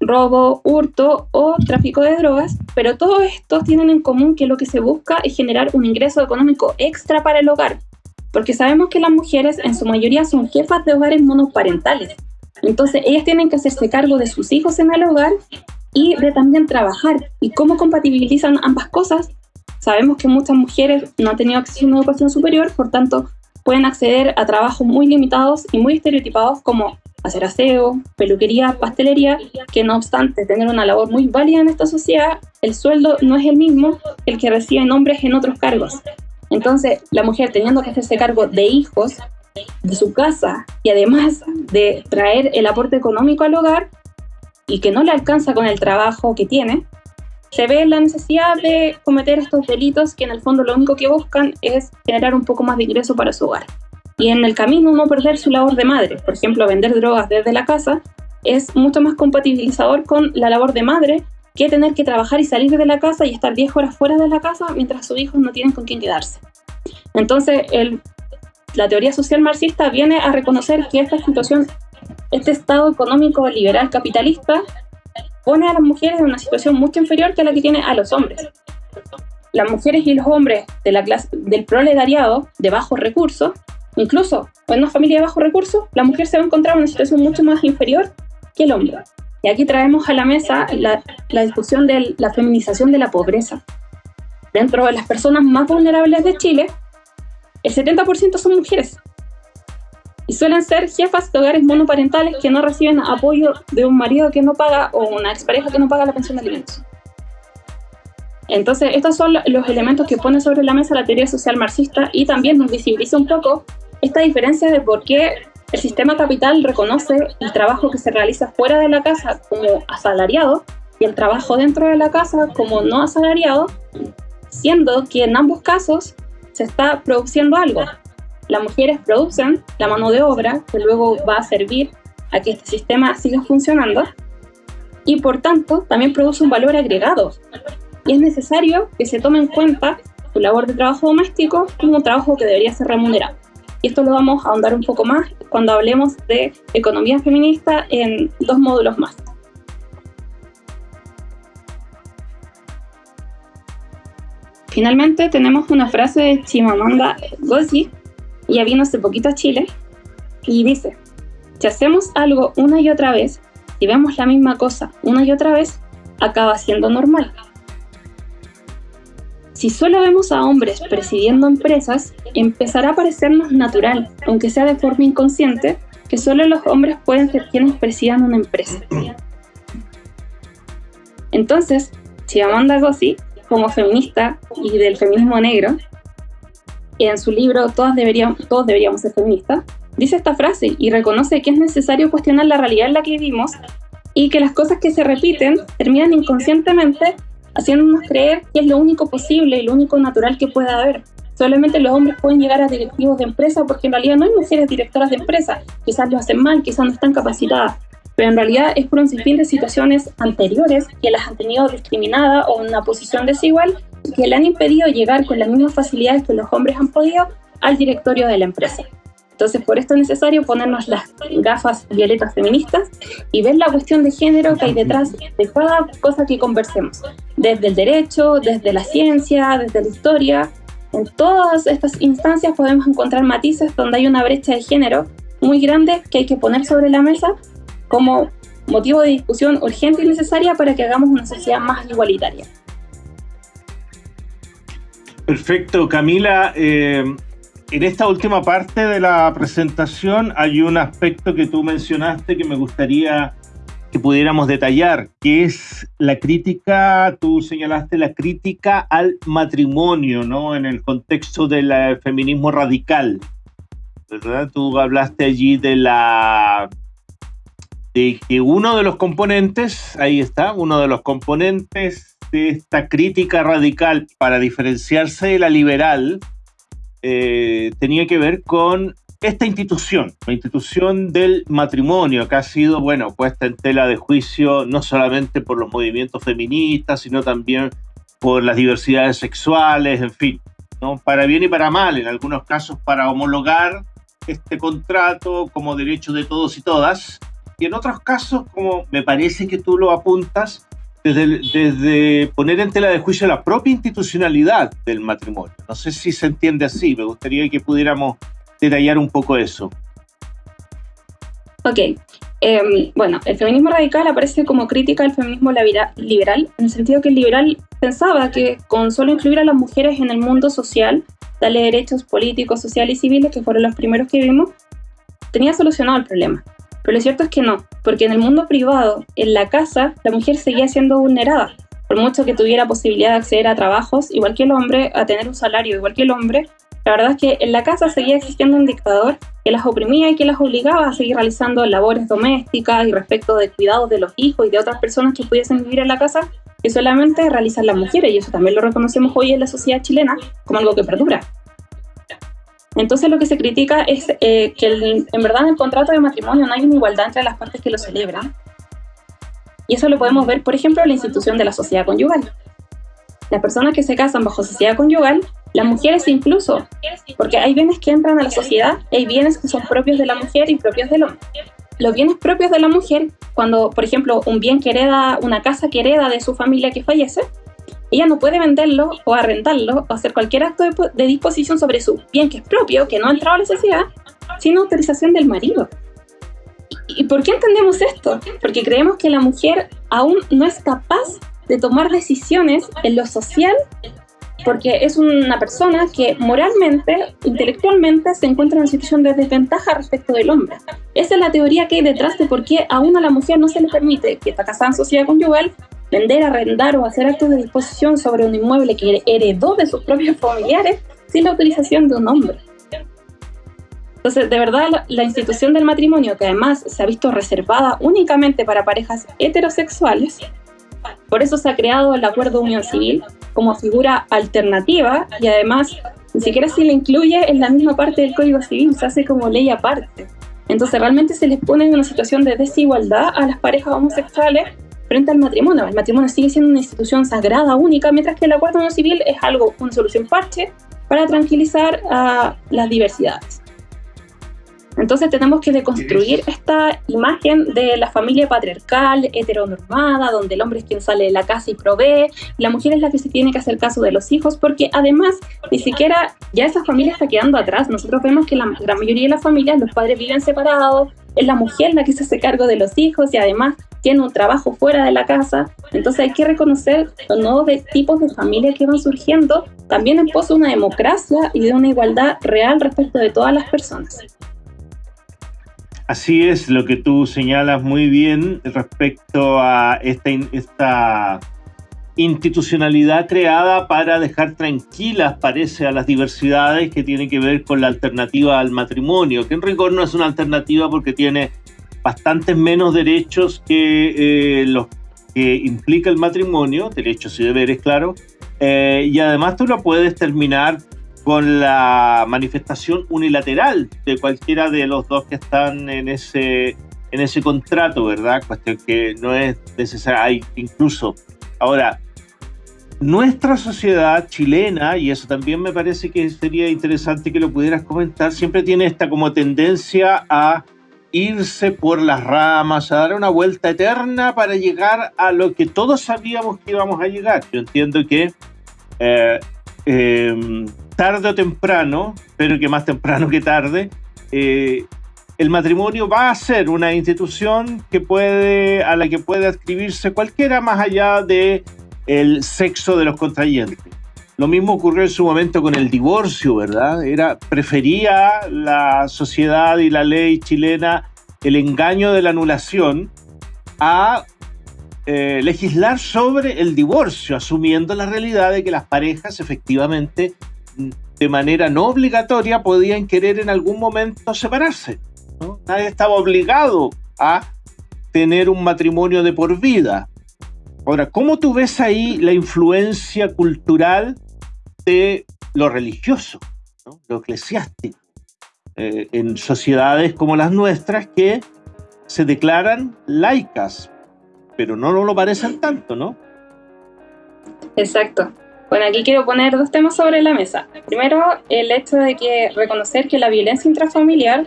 robo, hurto o tráfico de drogas, pero todos estos tienen en común que lo que se busca es generar un ingreso económico extra para el hogar, porque sabemos que las mujeres en su mayoría son jefas de hogares monoparentales, entonces, ellas tienen que hacerse cargo de sus hijos en el hogar y de también trabajar. ¿Y cómo compatibilizan ambas cosas? Sabemos que muchas mujeres no han tenido acceso a una educación superior, por tanto, pueden acceder a trabajos muy limitados y muy estereotipados como hacer aseo, peluquería, pastelería, que no obstante tener una labor muy válida en esta sociedad, el sueldo no es el mismo que el que reciben hombres en otros cargos. Entonces, la mujer teniendo que hacerse cargo de hijos, de su casa y además de traer el aporte económico al hogar y que no le alcanza con el trabajo que tiene, se ve la necesidad de cometer estos delitos que en el fondo lo único que buscan es generar un poco más de ingreso para su hogar. y en el camino no perder su labor de madre. Por ejemplo, vender drogas desde la casa es mucho más compatibilizador con la labor de madre que tener que trabajar y salir de la casa y estar 10 horas fuera de la casa mientras sus hijos no tienen con quién quedarse. Entonces, la teoría social marxista viene a reconocer que esta situación, este estado económico liberal capitalista, pone a las mujeres en una situación mucho inferior que la que tiene a los hombres. Las mujeres y los hombres de la clase, del proletariado de bajos recursos, incluso en una familia de bajos recursos, la mujer se va a encontrar en una situación mucho más inferior que el hombre. Y aquí traemos a la mesa la, la discusión de la feminización de la pobreza. Dentro de las personas más vulnerables de Chile, el 70% son mujeres. Y suelen ser jefas de hogares monoparentales que no reciben apoyo de un marido que no paga o una expareja que no paga la pensión de alimentos. Entonces, estos son los elementos que pone sobre la mesa la teoría social marxista y también nos visibiliza un poco esta diferencia de por qué el sistema capital reconoce el trabajo que se realiza fuera de la casa como asalariado y el trabajo dentro de la casa como no asalariado, siendo que en ambos casos se está produciendo algo. Las mujeres producen la mano de obra que luego va a servir a que este sistema siga funcionando y por tanto también produce un valor agregado. Y es necesario que se tome en cuenta su labor de trabajo doméstico como un trabajo que debería ser remunerado. Y esto lo vamos a ahondar un poco más cuando hablemos de economía feminista en dos módulos más. Finalmente tenemos una frase de Chimamanda Ngozi, ya vino hace poquito a Chile, y dice, si hacemos algo una y otra vez, si vemos la misma cosa una y otra vez, acaba siendo normal. Si solo vemos a hombres presidiendo empresas, empezará a parecernos natural, aunque sea de forma inconsciente, que solo los hombres pueden ser quienes presidan una empresa. Entonces, Chimamanda Ngozi, como feminista y del feminismo negro, en su libro Todas deberíamos, Todos deberíamos ser feministas, dice esta frase y reconoce que es necesario cuestionar la realidad en la que vivimos y que las cosas que se repiten terminan inconscientemente haciéndonos creer que es lo único posible y lo único natural que pueda haber. Solamente los hombres pueden llegar a directivos de empresa porque en realidad no hay mujeres directoras de empresa. Quizás lo hacen mal, quizás no están capacitadas. Pero en realidad es por un sinfín de situaciones anteriores que las han tenido discriminadas o en una posición desigual que le han impedido llegar con las mismas facilidades que los hombres han podido al directorio de la empresa. Entonces, por esto es necesario ponernos las gafas violetas feministas y ver la cuestión de género que hay detrás de cada cosa que conversemos, desde el derecho, desde la ciencia, desde la historia. En todas estas instancias podemos encontrar matices donde hay una brecha de género muy grande que hay que poner sobre la mesa como motivo de discusión urgente y necesaria para que hagamos una sociedad más igualitaria. Perfecto, Camila. Eh, en esta última parte de la presentación hay un aspecto que tú mencionaste que me gustaría que pudiéramos detallar, que es la crítica, tú señalaste la crítica al matrimonio, ¿no? En el contexto del feminismo radical, ¿verdad? Tú hablaste allí de la de que uno de los componentes, ahí está, uno de los componentes de esta crítica radical para diferenciarse de la liberal, eh, tenía que ver con esta institución, la institución del matrimonio, que ha sido, bueno, puesta en tela de juicio no solamente por los movimientos feministas, sino también por las diversidades sexuales, en fin, ¿no? para bien y para mal, en algunos casos para homologar este contrato como derecho de todos y todas, y en otros casos, como me parece que tú lo apuntas, desde, poner en tela de juicio la propia institucionalidad del matrimonio. No sé si se entiende así, me gustaría que pudiéramos detallar un poco eso. Ok, em, bueno, el feminismo radical aparece como crítica al feminismo liberal, en el sentido que el liberal pensaba que con solo incluir a las mujeres en el mundo social, darle derechos políticos, sociales y civiles, que fueron los primeros que vimos, tenía solucionado el problema. Pero lo cierto es que no, porque en el mundo privado, en la casa, la mujer seguía siendo vulnerada. Por mucho que tuviera posibilidad de acceder a trabajos, igual que el hombre, a tener un salario igual que el hombre, la verdad es que en la casa seguía existiendo un dictador que las oprimía y que las obligaba a seguir realizando labores domésticas y respecto de cuidados de los hijos y de otras personas que pudiesen vivir en la casa que solamente realizan las mujeres y eso también lo reconocemos hoy en la sociedad chilena como algo que perdura. Entonces lo que se critica es eh, que en verdad en el contrato de matrimonio no hay una igualdad entre las partes que lo celebran. Y eso lo podemos ver, por ejemplo, en la institución de la sociedad conyugal. Las personas que se casan bajo sociedad conyugal, las mujeres incluso, porque hay bienes que entran a la sociedad, hay bienes que son propios de la mujer y propios del hombre. Los bienes propios de la mujer, cuando, por ejemplo, un bien que hereda, una casa que hereda de su familia que fallece, ella no puede venderlo o arrendarlo o hacer cualquier acto de, disposición sobre su bien que es propio, que no ha entrado a la sociedad, sin autorización del marido. ¿Y por qué entendemos esto? Porque creemos que la mujer aún no es capaz de tomar decisiones en lo social porque es una persona que moralmente, intelectualmente, se encuentra en una situación de desventaja respecto del hombre. Esa es la teoría que hay detrás de por qué aún a la mujer no se le permite, que está casada en sociedad conyugal, vender, arrendar o hacer actos de disposición sobre un inmueble que heredó de sus propios familiares sin la autorización de un hombre. Entonces, de verdad, la, institución del matrimonio, que además se ha visto reservada únicamente para parejas heterosexuales, por eso se ha creado el acuerdo de unión civil como figura alternativa y además ni siquiera se le incluye en la misma parte del Código Civil, se hace como ley aparte. Entonces realmente se les pone en una situación de desigualdad a las parejas homosexuales frente al matrimonio. El matrimonio sigue siendo una institución sagrada, única, mientras que el acuerdo no civil es algo, una solución parche para tranquilizar a las diversidades. Entonces tenemos que deconstruir esta imagen de la familia patriarcal, heteronormada, donde el hombre es quien sale de la casa y provee, la mujer es la que se tiene que hacer caso de los hijos, porque además ni siquiera ya esa familia está quedando atrás. Nosotros vemos que la gran mayoría de las familias, los padres viven separados, es la mujer la que se hace cargo de los hijos y además tiene un trabajo fuera de la casa. Entonces hay que reconocer los nuevos tipos de familias que van surgiendo, también en pos de una democracia y de una igualdad real respecto de todas las personas. Así es, lo que tú señalas muy bien respecto a esta, esta institucionalidad creada para dejar tranquilas, parece, a las diversidades que tienen que ver con la alternativa al matrimonio, que en rigor no es una alternativa porque tiene bastantes menos derechos que eh, los que implica el matrimonio, derechos y deberes, claro, eh, y además tú lo puedes terminar con la manifestación unilateral de cualquiera de los dos que están en ese, en ese contrato, ¿verdad? Cuestión que no es necesaria, incluso. Ahora, nuestra sociedad chilena, y eso también me parece que sería interesante que lo pudieras comentar, siempre tiene esta como tendencia a irse por las ramas, a dar una vuelta eterna para llegar a lo que todos sabíamos que íbamos a llegar. Yo entiendo que eh, em, tarde o temprano, pero que más temprano que tarde, eh, el matrimonio va a ser una institución que puede, a la que puede adscribirse cualquiera más allá de sexo de los contrayentes. Lo mismo ocurrió en su momento con el divorcio, ¿verdad? Era, prefería la sociedad y la ley chilena el engaño de la anulación a eh, legislar sobre el divorcio, asumiendo la realidad de que las parejas efectivamente de manera no obligatoria podían querer en algún momento separarse. Nadie estaba obligado a tener un matrimonio de por vida. Ahora, ¿cómo tú ves ahí la influencia cultural de lo religioso, lo eclesiástico, eh, en sociedades como las nuestras que se declaran laicas, pero no lo parecen tanto, ¿no? Exacto. Bueno, aquí quiero poner dos temas sobre la mesa. Primero, el hecho de que reconocer que la violencia intrafamiliar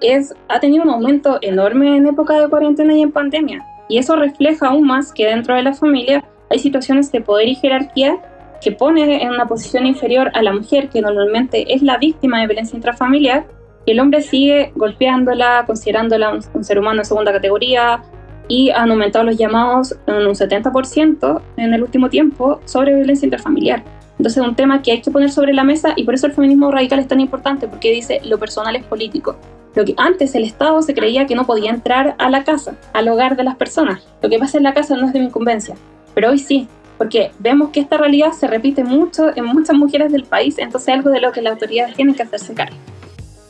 es, ha tenido un aumento enorme en época de cuarentena y en pandemia. Y eso refleja aún más que dentro de la familia hay situaciones de poder y jerarquía que pone en una posición inferior a la mujer, que normalmente es la víctima de violencia intrafamiliar, y el hombre sigue golpeándola, considerándola un, ser humano de segunda categoría, y han aumentado los llamados en un 70% en el último tiempo sobre violencia intrafamiliar. Entonces es un tema que hay que poner sobre la mesa y por eso el feminismo radical es tan importante, porque dice lo personal es político. Lo que antes el Estado se creía que no podía entrar a la casa, al hogar de las personas. Lo que pasa en la casa no es de mi incumbencia, pero hoy sí, porque vemos que esta realidad se repite mucho en muchas mujeres del país, entonces es algo de lo que las autoridades tienen que hacerse cargo.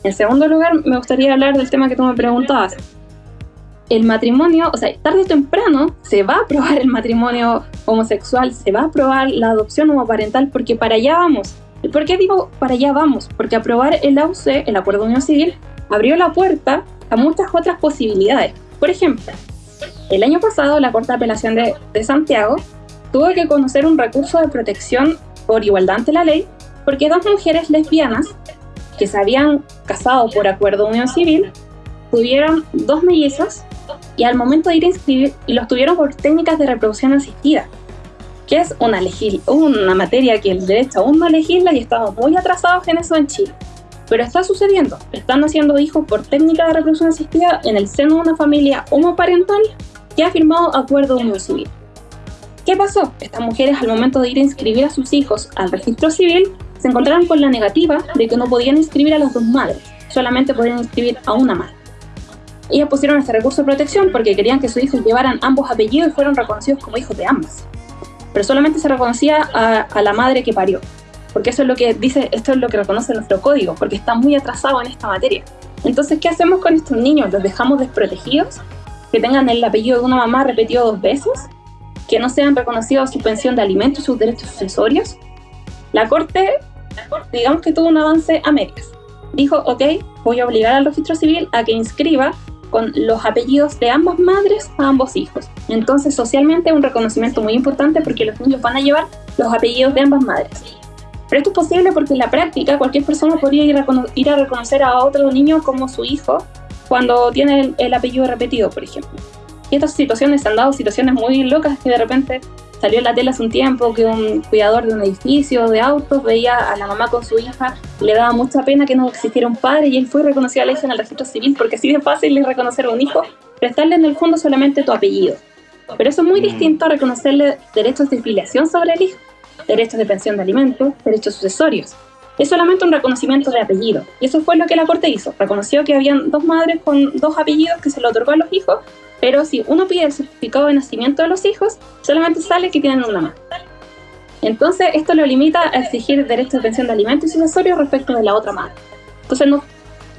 En segundo lugar, me gustaría hablar del tema que tú me preguntabas, el matrimonio, o sea, tarde o temprano se va a aprobar el matrimonio homosexual, se va a aprobar la adopción homoparental, porque para allá vamos. ¿Y por qué digo para allá vamos? Porque aprobar el AUC, el Acuerdo de Unión Civil, abrió la puerta a muchas otras posibilidades. Por ejemplo, el año pasado la Corte de Apelación de, de Santiago tuvo que conocer un recurso de protección por igualdad ante la ley porque dos mujeres lesbianas que se habían casado por acuerdo de unión civil tuvieron dos mellizos y al momento de ir a inscribir los tuvieron por técnicas de reproducción asistida, que es una, una materia que el derecho aún no legisla y estamos muy atrasados en eso en Chile. Pero está sucediendo, están haciendo hijos por técnica de reproducción asistida en el seno de una familia homoparental que ha firmado acuerdo de unión civil. ¿Qué pasó? Estas mujeres al momento de ir a inscribir a sus hijos al registro civil se encontraron con la negativa de que no podían inscribir a las dos madres, solamente podían inscribir a una madre. Ellas pusieron este recurso de protección porque querían que sus hijos llevaran ambos apellidos y fueran reconocidos como hijos de ambas. Pero solamente se reconocía a, a la madre que parió, porque eso es lo que dice, esto es lo que reconoce nuestro código, porque está muy atrasado en esta materia. Entonces, ¿qué hacemos con estos niños? ¿Los dejamos desprotegidos? ¿Que tengan el apellido de una mamá repetido dos veces? Que no sean reconocidos su pensión de alimentos y sus derechos sucesorios, la Corte, digamos que tuvo un avance a medias. Dijo, ok, voy a obligar al registro civil a que inscriba con los apellidos de ambas madres a ambos hijos. Entonces, socialmente, un reconocimiento muy importante porque los niños van a llevar los apellidos de ambas madres. Pero esto es posible porque en la práctica cualquier persona podría ir a, ir a reconocer a otro niño como su hijo cuando tiene el apellido repetido, por ejemplo. Y estas situaciones han dado situaciones muy locas que de repente salió en la tele hace un tiempo que un cuidador de un edificio de autos veía a la mamá con su hija, le daba mucha pena que no existiera un padre y él fue reconocido a la hija en el registro civil porque así de fácil es reconocer a un hijo, prestarle en el fondo solamente tu apellido. Pero eso es muy mm. distinto a reconocerle derechos de filiación sobre el hijo, derechos de pensión de alimentos, derechos sucesorios. Es solamente un reconocimiento de apellido. Y eso fue lo que la Corte hizo. Reconoció que habían dos madres con dos apellidos que se le otorgó a los hijos pero si uno pide el certificado de nacimiento de los hijos, solamente sale que tienen una más. Entonces, esto lo limita a exigir derechos de pensión de alimentos y sucesorios respecto de la otra madre. Entonces, no,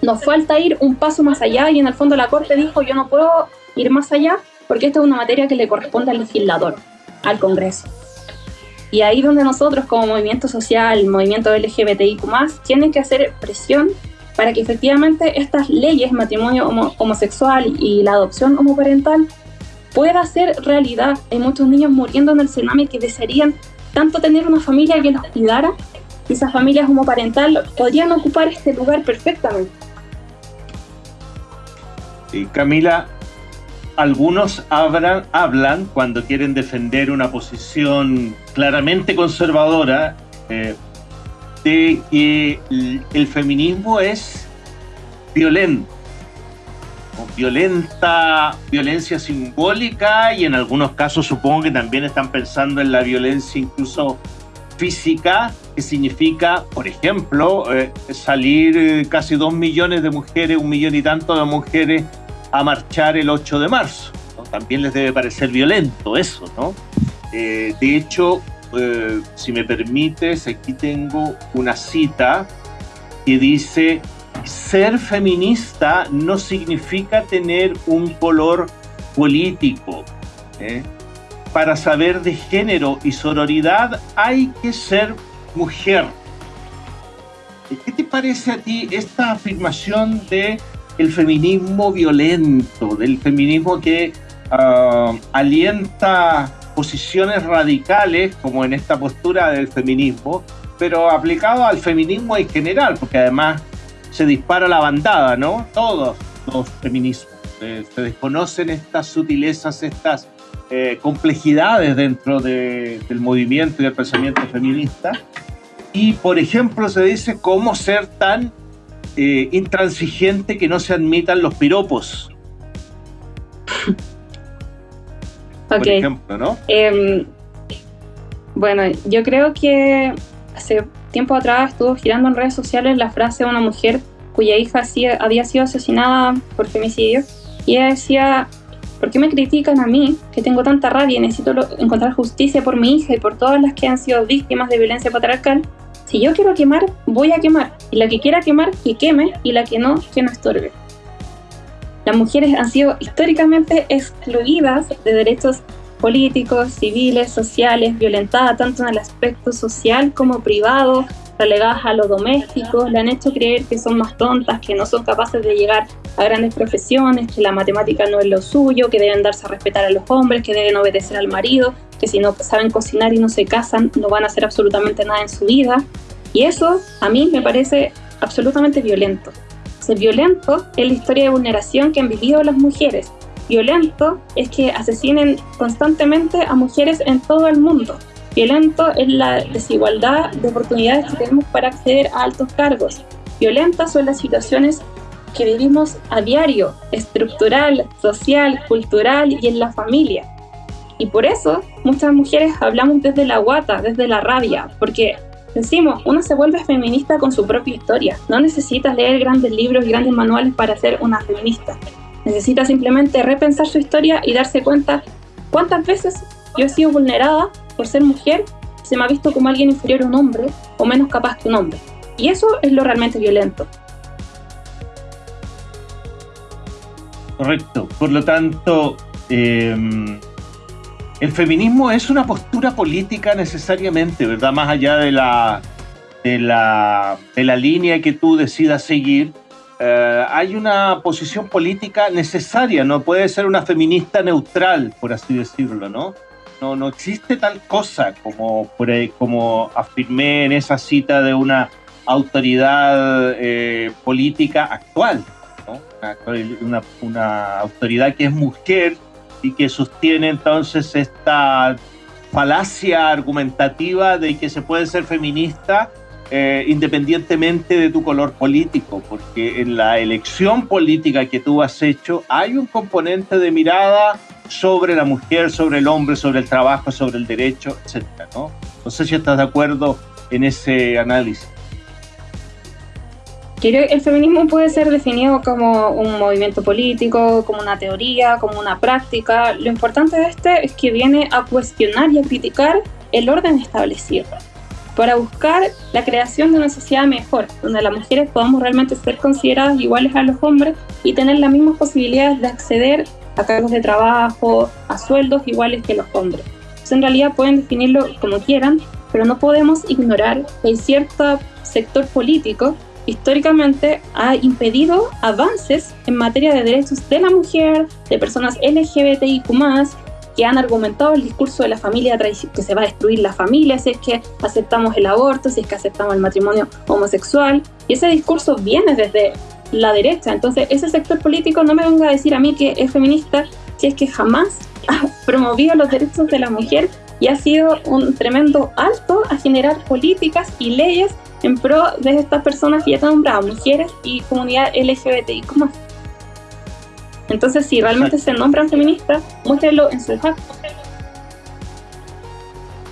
nos falta ir un paso más allá y en el fondo la Corte dijo, yo no puedo ir más allá porque esta es una materia que le corresponde al legislador, al Congreso. Y ahí donde nosotros como movimiento social, movimiento LGBTIQ+, tienen que hacer presión para que efectivamente estas leyes, matrimonio homosexual y la adopción homoparental, pueda ser realidad. Hay muchos niños muriendo en el tsunami que desearían tanto tener una familia que los cuidara, y esas familias homoparental podrían ocupar este lugar perfectamente. Y Camila, algunos hablan, hablan cuando quieren defender una posición claramente conservadora, eh, de que el feminismo es violento, violenta, violencia simbólica y en algunos casos supongo que también están pensando en la violencia incluso física, que significa, por ejemplo, eh, salir eh, casi dos millones de mujeres, un millón y tanto de mujeres a marchar el 8 de marzo. También les debe parecer violento eso, ¿no? Eh, de hecho, eh, si me permites, aquí tengo una cita que dice, ser feminista no significa tener un color político. ¿eh? Para saber de género y sororidad hay que ser mujer. ¿Qué te parece a ti esta afirmación de el feminismo violento, del feminismo que ah, alienta posiciones radicales, como en esta postura del feminismo, pero aplicado al feminismo en general, porque además se dispara la bandada, ¿no? Todos los feminismos. Eh, se desconocen estas sutilezas, estas eh, complejidades dentro del movimiento y del pensamiento feminista. Y, por ejemplo, se dice cómo ser tan eh, intransigente que no se admitan los piropos. Por ejemplo, ¿no? Em, bueno, yo creo que hace tiempo atrás estuvo girando en redes sociales la frase de una mujer cuya hija había sido asesinada por femicidio y ella decía, ¿por qué me critican a mí que tengo tanta rabia y necesito encontrar justicia por mi hija y por todas las que han sido víctimas de violencia patriarcal? Si yo quiero quemar, voy a quemar. Y la que quiera quemar, que queme. Y la que no, que no estorbe las mujeres han sido históricamente excluidas de derechos políticos, civiles, sociales, violentadas tanto en el aspecto social como privado, relegadas a lo doméstico, le han hecho creer que son más tontas, que no son capaces de llegar a grandes profesiones, que la matemática no es lo suyo, que deben darse a respetar a los hombres, que deben obedecer al marido, que si no saben cocinar y no se casan, no van a hacer absolutamente nada en su vida. Y eso a mí me parece absolutamente violento. Violento es la historia de vulneración que han vivido las mujeres. Violento es que asesinen constantemente a mujeres en todo el mundo. Violento es la desigualdad de oportunidades que tenemos para acceder a altos cargos. Violentas son las situaciones que vivimos a diario, estructural, social, cultural y en la familia. Y por eso muchas mujeres hablamos desde la guata, desde la rabia, porque decimos, uno se vuelve feminista con su propia historia. No necesitas leer grandes libros y grandes manuales para ser una feminista. Necesita simplemente repensar su historia y darse cuenta cuántas veces yo he sido vulnerada por ser mujer, se me ha visto como alguien inferior a un hombre o menos capaz que un hombre. Y eso es lo realmente violento. Correcto. Por lo tanto, eh, el feminismo es una postura política necesariamente, ¿verdad? Más allá de la, de la, de la línea que tú decidas seguir, eh, hay una posición política necesaria, no puede ser una feminista neutral, por así decirlo, ¿no? No, no existe tal cosa como, como afirmé en esa cita de una autoridad eh, política actual, ¿no? una, una autoridad que es mujer y que sostiene entonces esta falacia argumentativa de que se puede ser feminista eh, independientemente de tu color político, porque en la elección política que tú has hecho hay un componente de mirada sobre la mujer, sobre el hombre, sobre el trabajo, sobre el derecho, etc. ¿no? no sé si estás de acuerdo en ese análisis el feminismo puede ser definido como un movimiento político, como una teoría, como una práctica. Lo importante de este es que viene a cuestionar y a criticar el orden establecido para buscar la creación de una sociedad mejor, donde las mujeres podamos realmente ser consideradas iguales a los hombres y tener las mismas posibilidades de acceder a cargos de trabajo, a sueldos iguales que los hombres. Entonces, en realidad pueden definirlo como quieran, pero no podemos ignorar que hay cierto sector político históricamente ha impedido avances en materia de derechos de la mujer, de personas LGBTIQ que han argumentado el discurso de la familia que se va a destruir la familia si es que aceptamos el aborto, si es que aceptamos el matrimonio homosexual. Y ese discurso viene desde la derecha. Entonces, ese sector político no me venga a decir a mí que es feminista si es que jamás ha promovido los derechos de la mujer y ha sido un tremendo alto a generar políticas y leyes en pro de estas personas que ya están nombradas, mujeres y comunidad LGBTI. Entonces, si realmente se nombran feministas, muéstrenlo en su actos.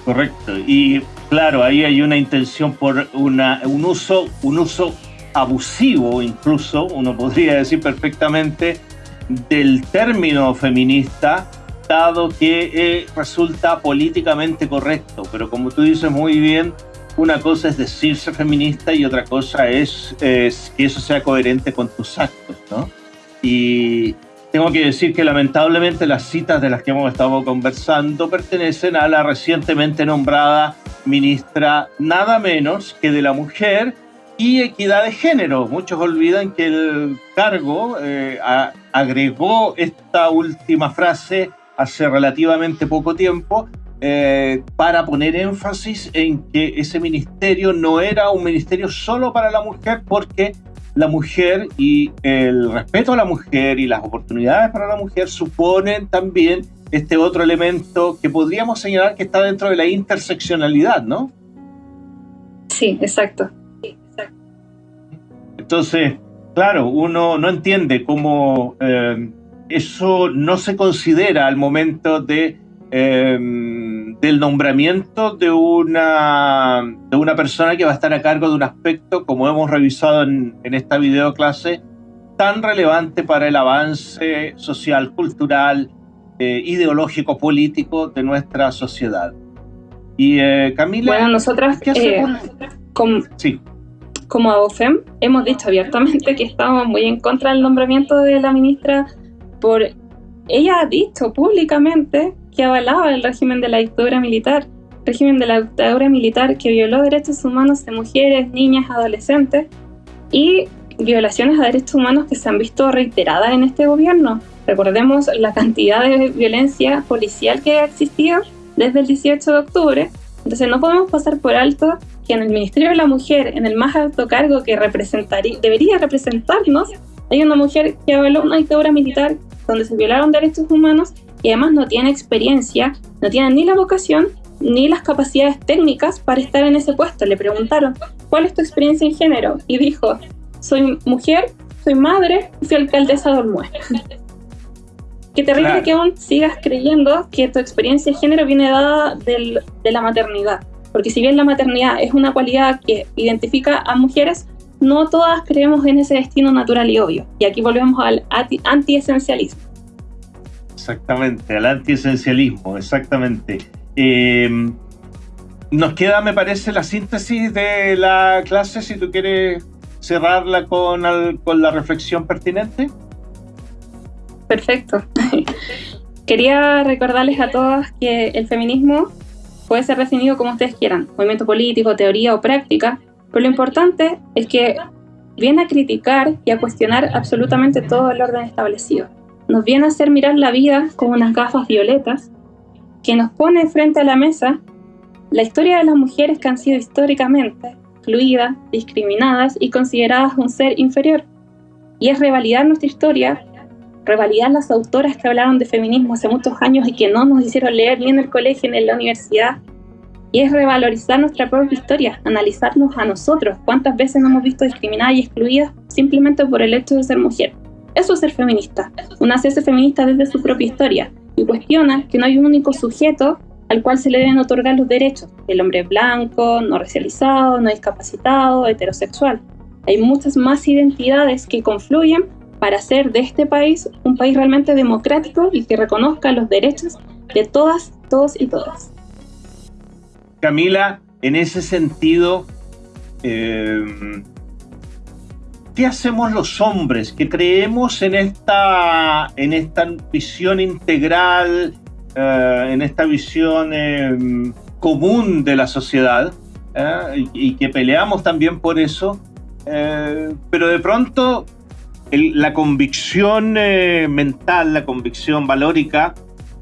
Correcto. Y claro, ahí hay una intención por una, un, uso, un uso abusivo, incluso, uno podría decir perfectamente, del término feminista, dado que eh, resulta políticamente correcto. Pero como tú dices muy bien, una cosa es decirse feminista y otra cosa es, que eso sea coherente con tus actos, ¿no? Y tengo que decir que lamentablemente las citas de las que hemos estado conversando pertenecen a la recientemente nombrada ministra nada menos que de la mujer y equidad de género. Muchos olvidan que el cargo eh, agregó esta última frase hace relativamente poco tiempo eh, para poner énfasis en que ese ministerio no era un ministerio solo para la mujer, porque la mujer y el respeto a la mujer y las oportunidades para la mujer suponen también este otro elemento que podríamos señalar que está dentro de la interseccionalidad, ¿no? Sí, exacto. Entonces, claro, uno no entiende cómo eh, eso no se considera al momento de Em, del nombramiento de una, de una persona que va a estar a cargo de un aspecto, como hemos revisado en, en esta video clase, tan relevante para el avance social, cultural, eh, ideológico, político de nuestra sociedad. Y eh, Camila... Bueno, nosotras eh, como, sí. como AOFEM hemos dicho abiertamente que estamos muy en contra del nombramiento de la ministra por... Ella ha dicho públicamente que avalaba el régimen de la dictadura militar. régimen de la dictadura militar que violó derechos humanos de mujeres, niñas, adolescentes y violaciones a derechos humanos que se han visto reiteradas en este gobierno. Recordemos la cantidad de violencia policial que ha existido desde el 18 de octubre. Entonces no podemos pasar por alto que en el Ministerio de la Mujer, en el más alto cargo que representaría, debería representarnos, hay una mujer que avaló una dictadura militar donde se violaron derechos humanos y además no tiene experiencia, no tiene ni la vocación ni las capacidades técnicas para estar en ese puesto. Le preguntaron, ¿cuál es tu experiencia en género? Y dijo, soy mujer, soy madre soy alcaldesa de Olmué. Qué terrible que aún sigas creyendo que tu experiencia de género viene dada del, de la maternidad. Porque si bien la maternidad es una cualidad que identifica a mujeres, no todas creemos en ese destino natural y obvio. Y aquí volvemos al antiesencialismo. Exactamente, al antiesencialismo, exactamente. Eh, nos queda, me parece, la síntesis de la clase, si tú quieres cerrarla con, con la reflexión pertinente. Perfecto. Quería recordarles a todas que el feminismo puede ser definido como ustedes quieran, movimiento político, teoría o práctica, pero lo importante es que viene a criticar y a cuestionar absolutamente todo el orden establecido. Nos viene a hacer mirar la vida con unas gafas violetas que nos pone frente a la mesa la historia de las mujeres que han sido históricamente excluidas, discriminadas y consideradas un ser inferior. Y es revalidar nuestra historia, revalidar las autoras que hablaron de feminismo hace muchos años y que no nos hicieron leer ni en el colegio ni en la universidad. Y es revalorizar nuestra propia historia, analizarnos a nosotros, cuántas veces nos hemos visto discriminadas y excluidas simplemente por el hecho de ser mujer. Eso es ser feminista, una feminista desde su propia historia y cuestiona que no hay un único sujeto al cual se le deben otorgar los derechos. El hombre blanco, no racializado, no discapacitado, heterosexual. Hay muchas más identidades que confluyen para hacer de este país un país realmente democrático y que reconozca los derechos de todas, todos y todas. Camila, en ese sentido, eh, ¿qué hacemos los hombres que creemos en esta, en esta visión integral eh, en esta visión em, común de la sociedad eh, y, que peleamos también por eso, eh, pero de pronto la convicción mental, la convicción valórica,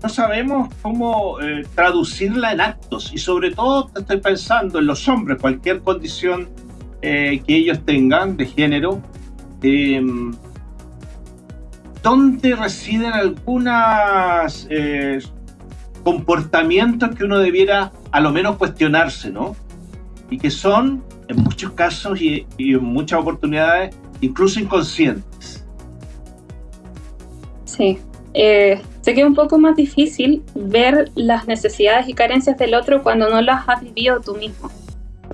no sabemos cómo traducirla en actos. Y sobre todo estoy pensando en los hombres, cualquier condición que ellos tengan de género, em, ¿dónde residen algunas comportamientos que uno debiera a lo menos cuestionarse, ¿no? Y que son, en muchos casos y, en muchas oportunidades, incluso inconscientes. Sí. Eh, sé que es un poco más difícil ver las necesidades y carencias del otro cuando no las has vivido tú mismo.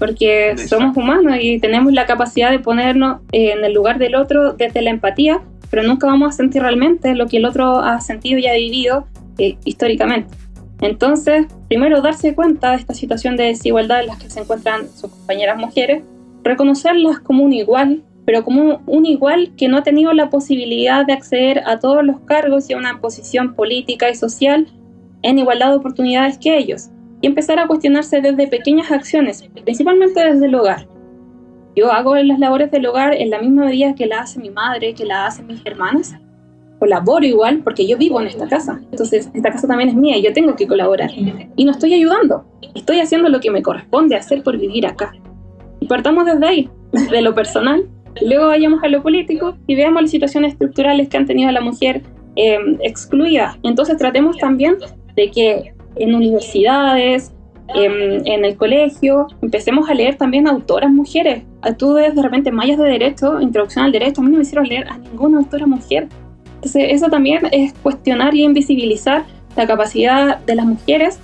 Porque somos humanos y tenemos la capacidad de ponernos en el lugar del otro desde la empatía, pero nunca vamos a sentir realmente lo que el otro ha sentido y ha vivido eh, históricamente. Entonces, primero darse cuenta de esta situación de desigualdad en la que se encuentran sus compañeras mujeres, reconocerlas como un igual, pero como un igual que no ha tenido la posibilidad de acceder a todos los cargos y a una posición política y social en igualdad de oportunidades que ellos, y empezar a cuestionarse desde pequeñas acciones, principalmente desde el hogar. Yo hago las labores del hogar en la misma medida que la hace mi madre, que la hacen mis hermanas, colaboro igual porque yo vivo en esta casa. Entonces, esta casa también es mía y yo tengo que colaborar. Y no estoy ayudando, estoy haciendo lo que me corresponde hacer por vivir acá. Y partamos desde ahí, desde lo personal, luego vayamos a lo político y veamos las situaciones estructurales que han tenido a la mujer em, excluida. Entonces, tratemos también de que en universidades, em, en el colegio, empecemos a leer también autoras mujeres. Tú ves de repente mallas de derecho, introducción al derecho, a mí no me hicieron leer a ninguna autora mujer entonces, eso también es cuestionar y invisibilizar la capacidad de las mujeres,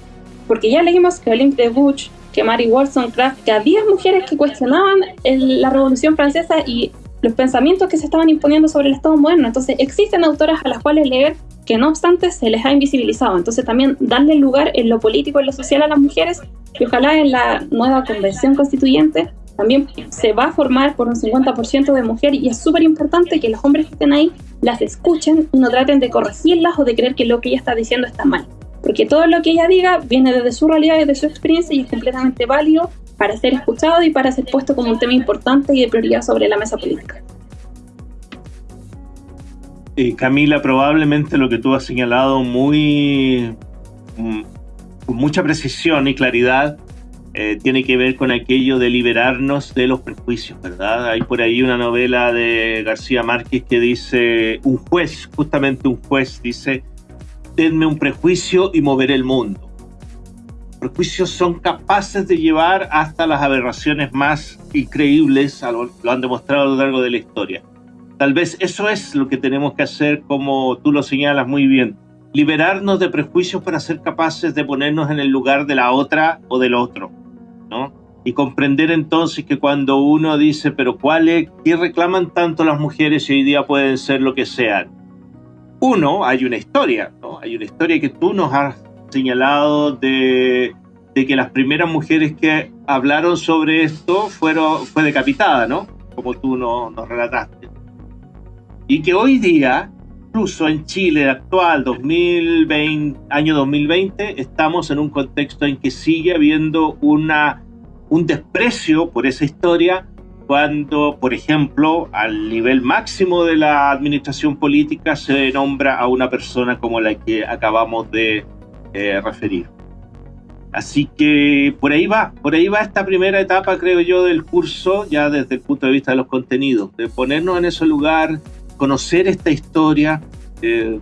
porque ya leímos que Olympe de Butch, que Mary Wollstonecraft, que había mujeres que cuestionaban la Revolución Francesa y los pensamientos que se estaban imponiendo sobre el Estado moderno. Entonces, existen autoras a las cuales leer que no obstante se les ha invisibilizado. Entonces, también darle lugar en lo político, en lo social a las mujeres y ojalá en la nueva convención constituyente también se va a formar por un 50% de mujeres y es súper importante que los hombres que estén ahí las escuchen y no traten de corregirlas o de creer que lo que ella está diciendo está mal. porque todo lo que ella diga viene desde su realidad, desde su experiencia y es completamente válido para ser escuchado y para ser puesto como un tema importante y de prioridad sobre la mesa política. Camila, probablemente lo que tú has señalado muy mm, con mucha precisión y claridad eh, tiene que ver con aquello de liberarnos de los prejuicios, ¿verdad? Hay por ahí una novela de García Márquez que dice, un juez, justamente un juez, dice, denme un prejuicio y moveré el mundo. Los prejuicios son capaces de llevar hasta las aberraciones más increíbles, lo han demostrado a lo largo de la historia. Tal vez eso es lo que tenemos que hacer, como tú lo señalas muy bien, liberarnos de prejuicios para ser capaces de ponernos en el lugar de la otra o del otro ¿no? Y comprender entonces que cuando uno dice, pero ¿cuál es, ¿qué reclaman tanto las mujeres y hoy día pueden ser lo que sean? Uno, hay una historia. Hay una historia que tú nos has señalado de, de que las primeras mujeres que hablaron sobre esto fueron, fue decapitada, ¿no? Como tú nos, nos relataste. Y que hoy día incluso en Chile actual, 2020, año 2020, estamos en un contexto en que sigue habiendo una, un desprecio por esa historia cuando, por ejemplo, al nivel máximo de la administración política se nombra a una persona como la que acabamos de eh, referir. Así que por ahí va, por ahí va esta primera etapa, creo yo, del curso, ya desde el punto de vista de los contenidos, de ponernos en ese lugar, conocer esta historia, eh,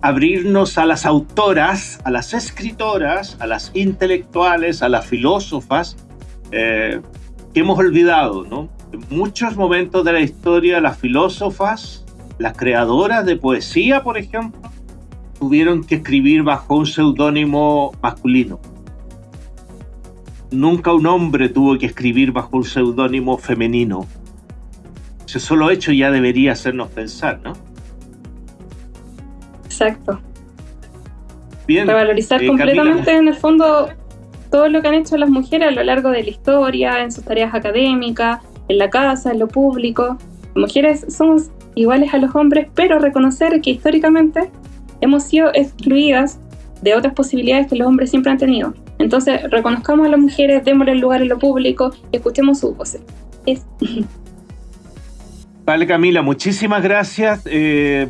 abrirnos a las autoras, a las escritoras, a las intelectuales, a las filósofas, eh, que hemos olvidado, ¿no? En muchos momentos de la historia, las filósofas, las creadoras de poesía, por ejemplo, tuvieron que escribir bajo un seudónimo masculino. Nunca un hombre tuvo que escribir bajo un seudónimo femenino ese solo hecho ya debería hacernos pensar, ¿no? Exacto. Bien. Revalorizar eh, completamente en el fondo todo lo que han hecho las mujeres a lo largo de la historia, en sus tareas académicas, en la casa, en lo público. Las mujeres somos iguales a los hombres, pero reconocer que históricamente hemos sido excluidas de otras posibilidades que los hombres siempre han tenido. Entonces, reconozcamos a las mujeres, démosle el lugar en lo público y escuchemos sus voces. Es. Vale, Camila, muchísimas gracias eh,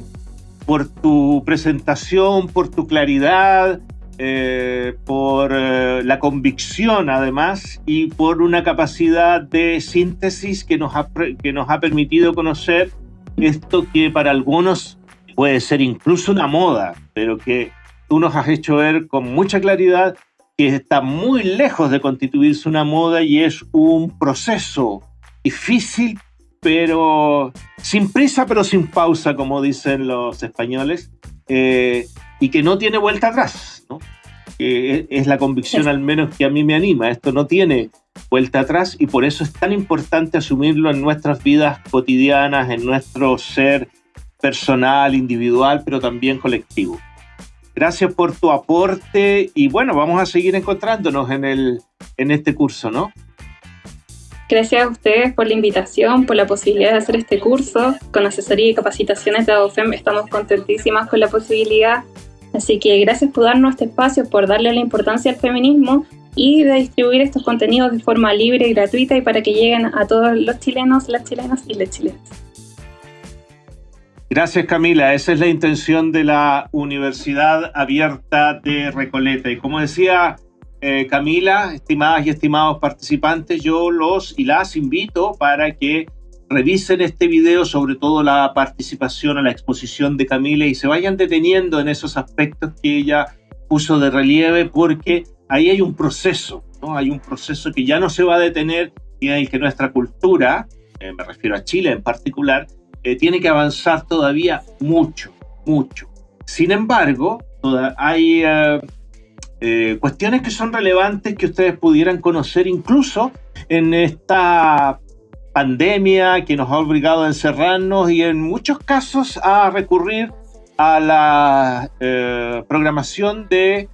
por tu presentación, por tu claridad, eh, por eh, la convicción además y por una capacidad de síntesis que nos, ha, que nos ha permitido conocer esto que para algunos puede ser incluso una moda, pero que tú nos has hecho ver con mucha claridad que está muy lejos de constituirse una moda y es un proceso difícil pero sin prisa, pero sin pausa, como dicen los españoles, eh, y que no tiene vuelta atrás, ¿no? es la convicción al menos que a mí me anima. Esto no tiene vuelta atrás y por eso es tan importante asumirlo en nuestras vidas cotidianas, en nuestro ser personal, individual, pero también colectivo. Gracias por tu aporte y bueno, vamos a seguir encontrándonos en, el, en este curso, ¿no? Gracias a ustedes por la invitación, por la posibilidad de hacer este curso. Con asesoría y capacitaciones de ADOFEM estamos contentísimas con la posibilidad. Así que gracias por darnos este espacio, por darle la importancia al feminismo y de distribuir estos contenidos de forma libre y gratuita y para que lleguen a todos los chilenos, las chilenas y las chilenas. Gracias Camila, esa es la intención de la Universidad Abierta de Recoleta. Y como decía eh, Camila, estimadas y estimados participantes, yo los y las invito para que revisen este video, sobre todo la participación a la exposición de Camila y se vayan deteniendo en esos aspectos que ella puso de relieve, porque ahí hay un proceso. Hay un proceso que ya no se va a detener y en el que nuestra cultura, eh, me refiero a Chile en particular, eh, tiene que avanzar todavía mucho, mucho. Sin embargo, toda, hay cuestiones que son relevantes que ustedes pudieran conocer incluso en esta pandemia que nos ha obligado a encerrarnos y en muchos casos a recurrir a la eh, programación de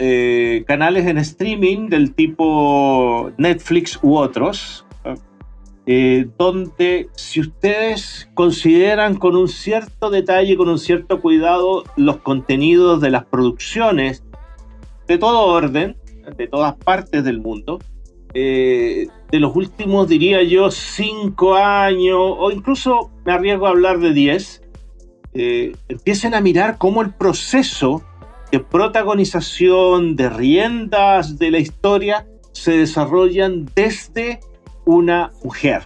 eh, canales en streaming del tipo Netflix u otros. eh, donde si ustedes consideran con un cierto detalle, con un cierto cuidado, los contenidos de las producciones de todo orden, de todas partes del mundo, eh, de los últimos, diría yo, cinco años, o incluso me arriesgo a hablar de diez, eh, empiecen a mirar cómo el proceso de protagonización, de riendas de la historia, se desarrollan desde una mujer,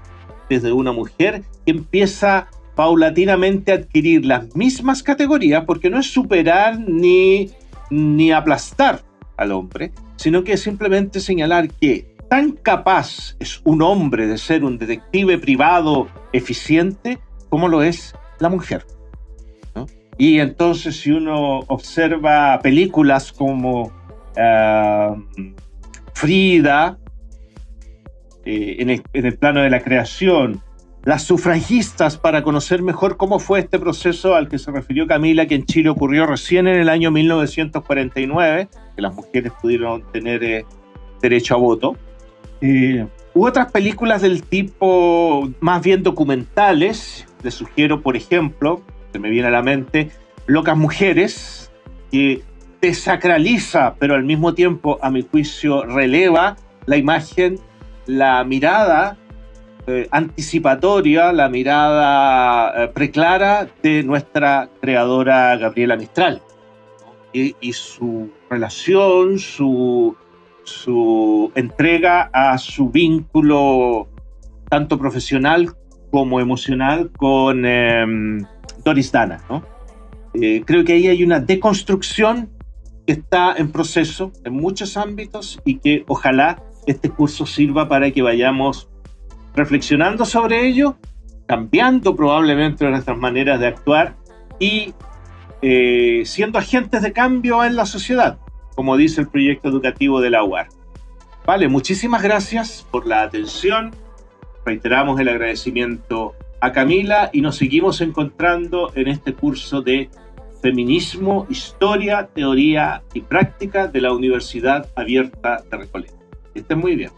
desde una mujer que empieza paulatinamente a adquirir las mismas categorías, porque no es superar ni, ni aplastar al hombre, sino que simplemente señalar que tan capaz es un hombre de ser un detective privado eficiente como lo es la mujer. Y entonces si uno observa películas como ah, Frida, eh, en, el, plano de la creación, las sufragistas para conocer mejor cómo fue este proceso al que se refirió Camila, que en Chile ocurrió recién en el año 1949, que las mujeres pudieron tener eh, derecho a voto. Eh, hubo otras películas del tipo más bien documentales, les sugiero, por ejemplo, se me viene a la mente, Locas Mujeres, que desacraliza, pero al mismo tiempo, a mi juicio, releva la imagen la mirada eh, anticipatoria, la mirada eh, preclara de nuestra creadora Gabriela Mistral. Y, su relación, su, entrega a su vínculo tanto profesional como emocional con em, Doris Dana. Eh, creo que ahí hay una deconstrucción que está en proceso en muchos ámbitos y que ojalá este curso sirva para que vayamos reflexionando sobre ello, cambiando probablemente nuestras maneras de actuar y eh, siendo agentes de cambio en la sociedad, como dice el proyecto educativo de la UAR. Vale, muchísimas gracias por la atención. Reiteramos el agradecimiento a Camila y nos seguimos encontrando en este curso de Feminismo, Historia, Teoría y Práctica de la Universidad Abierta de Recoleta. Que estén muy bien.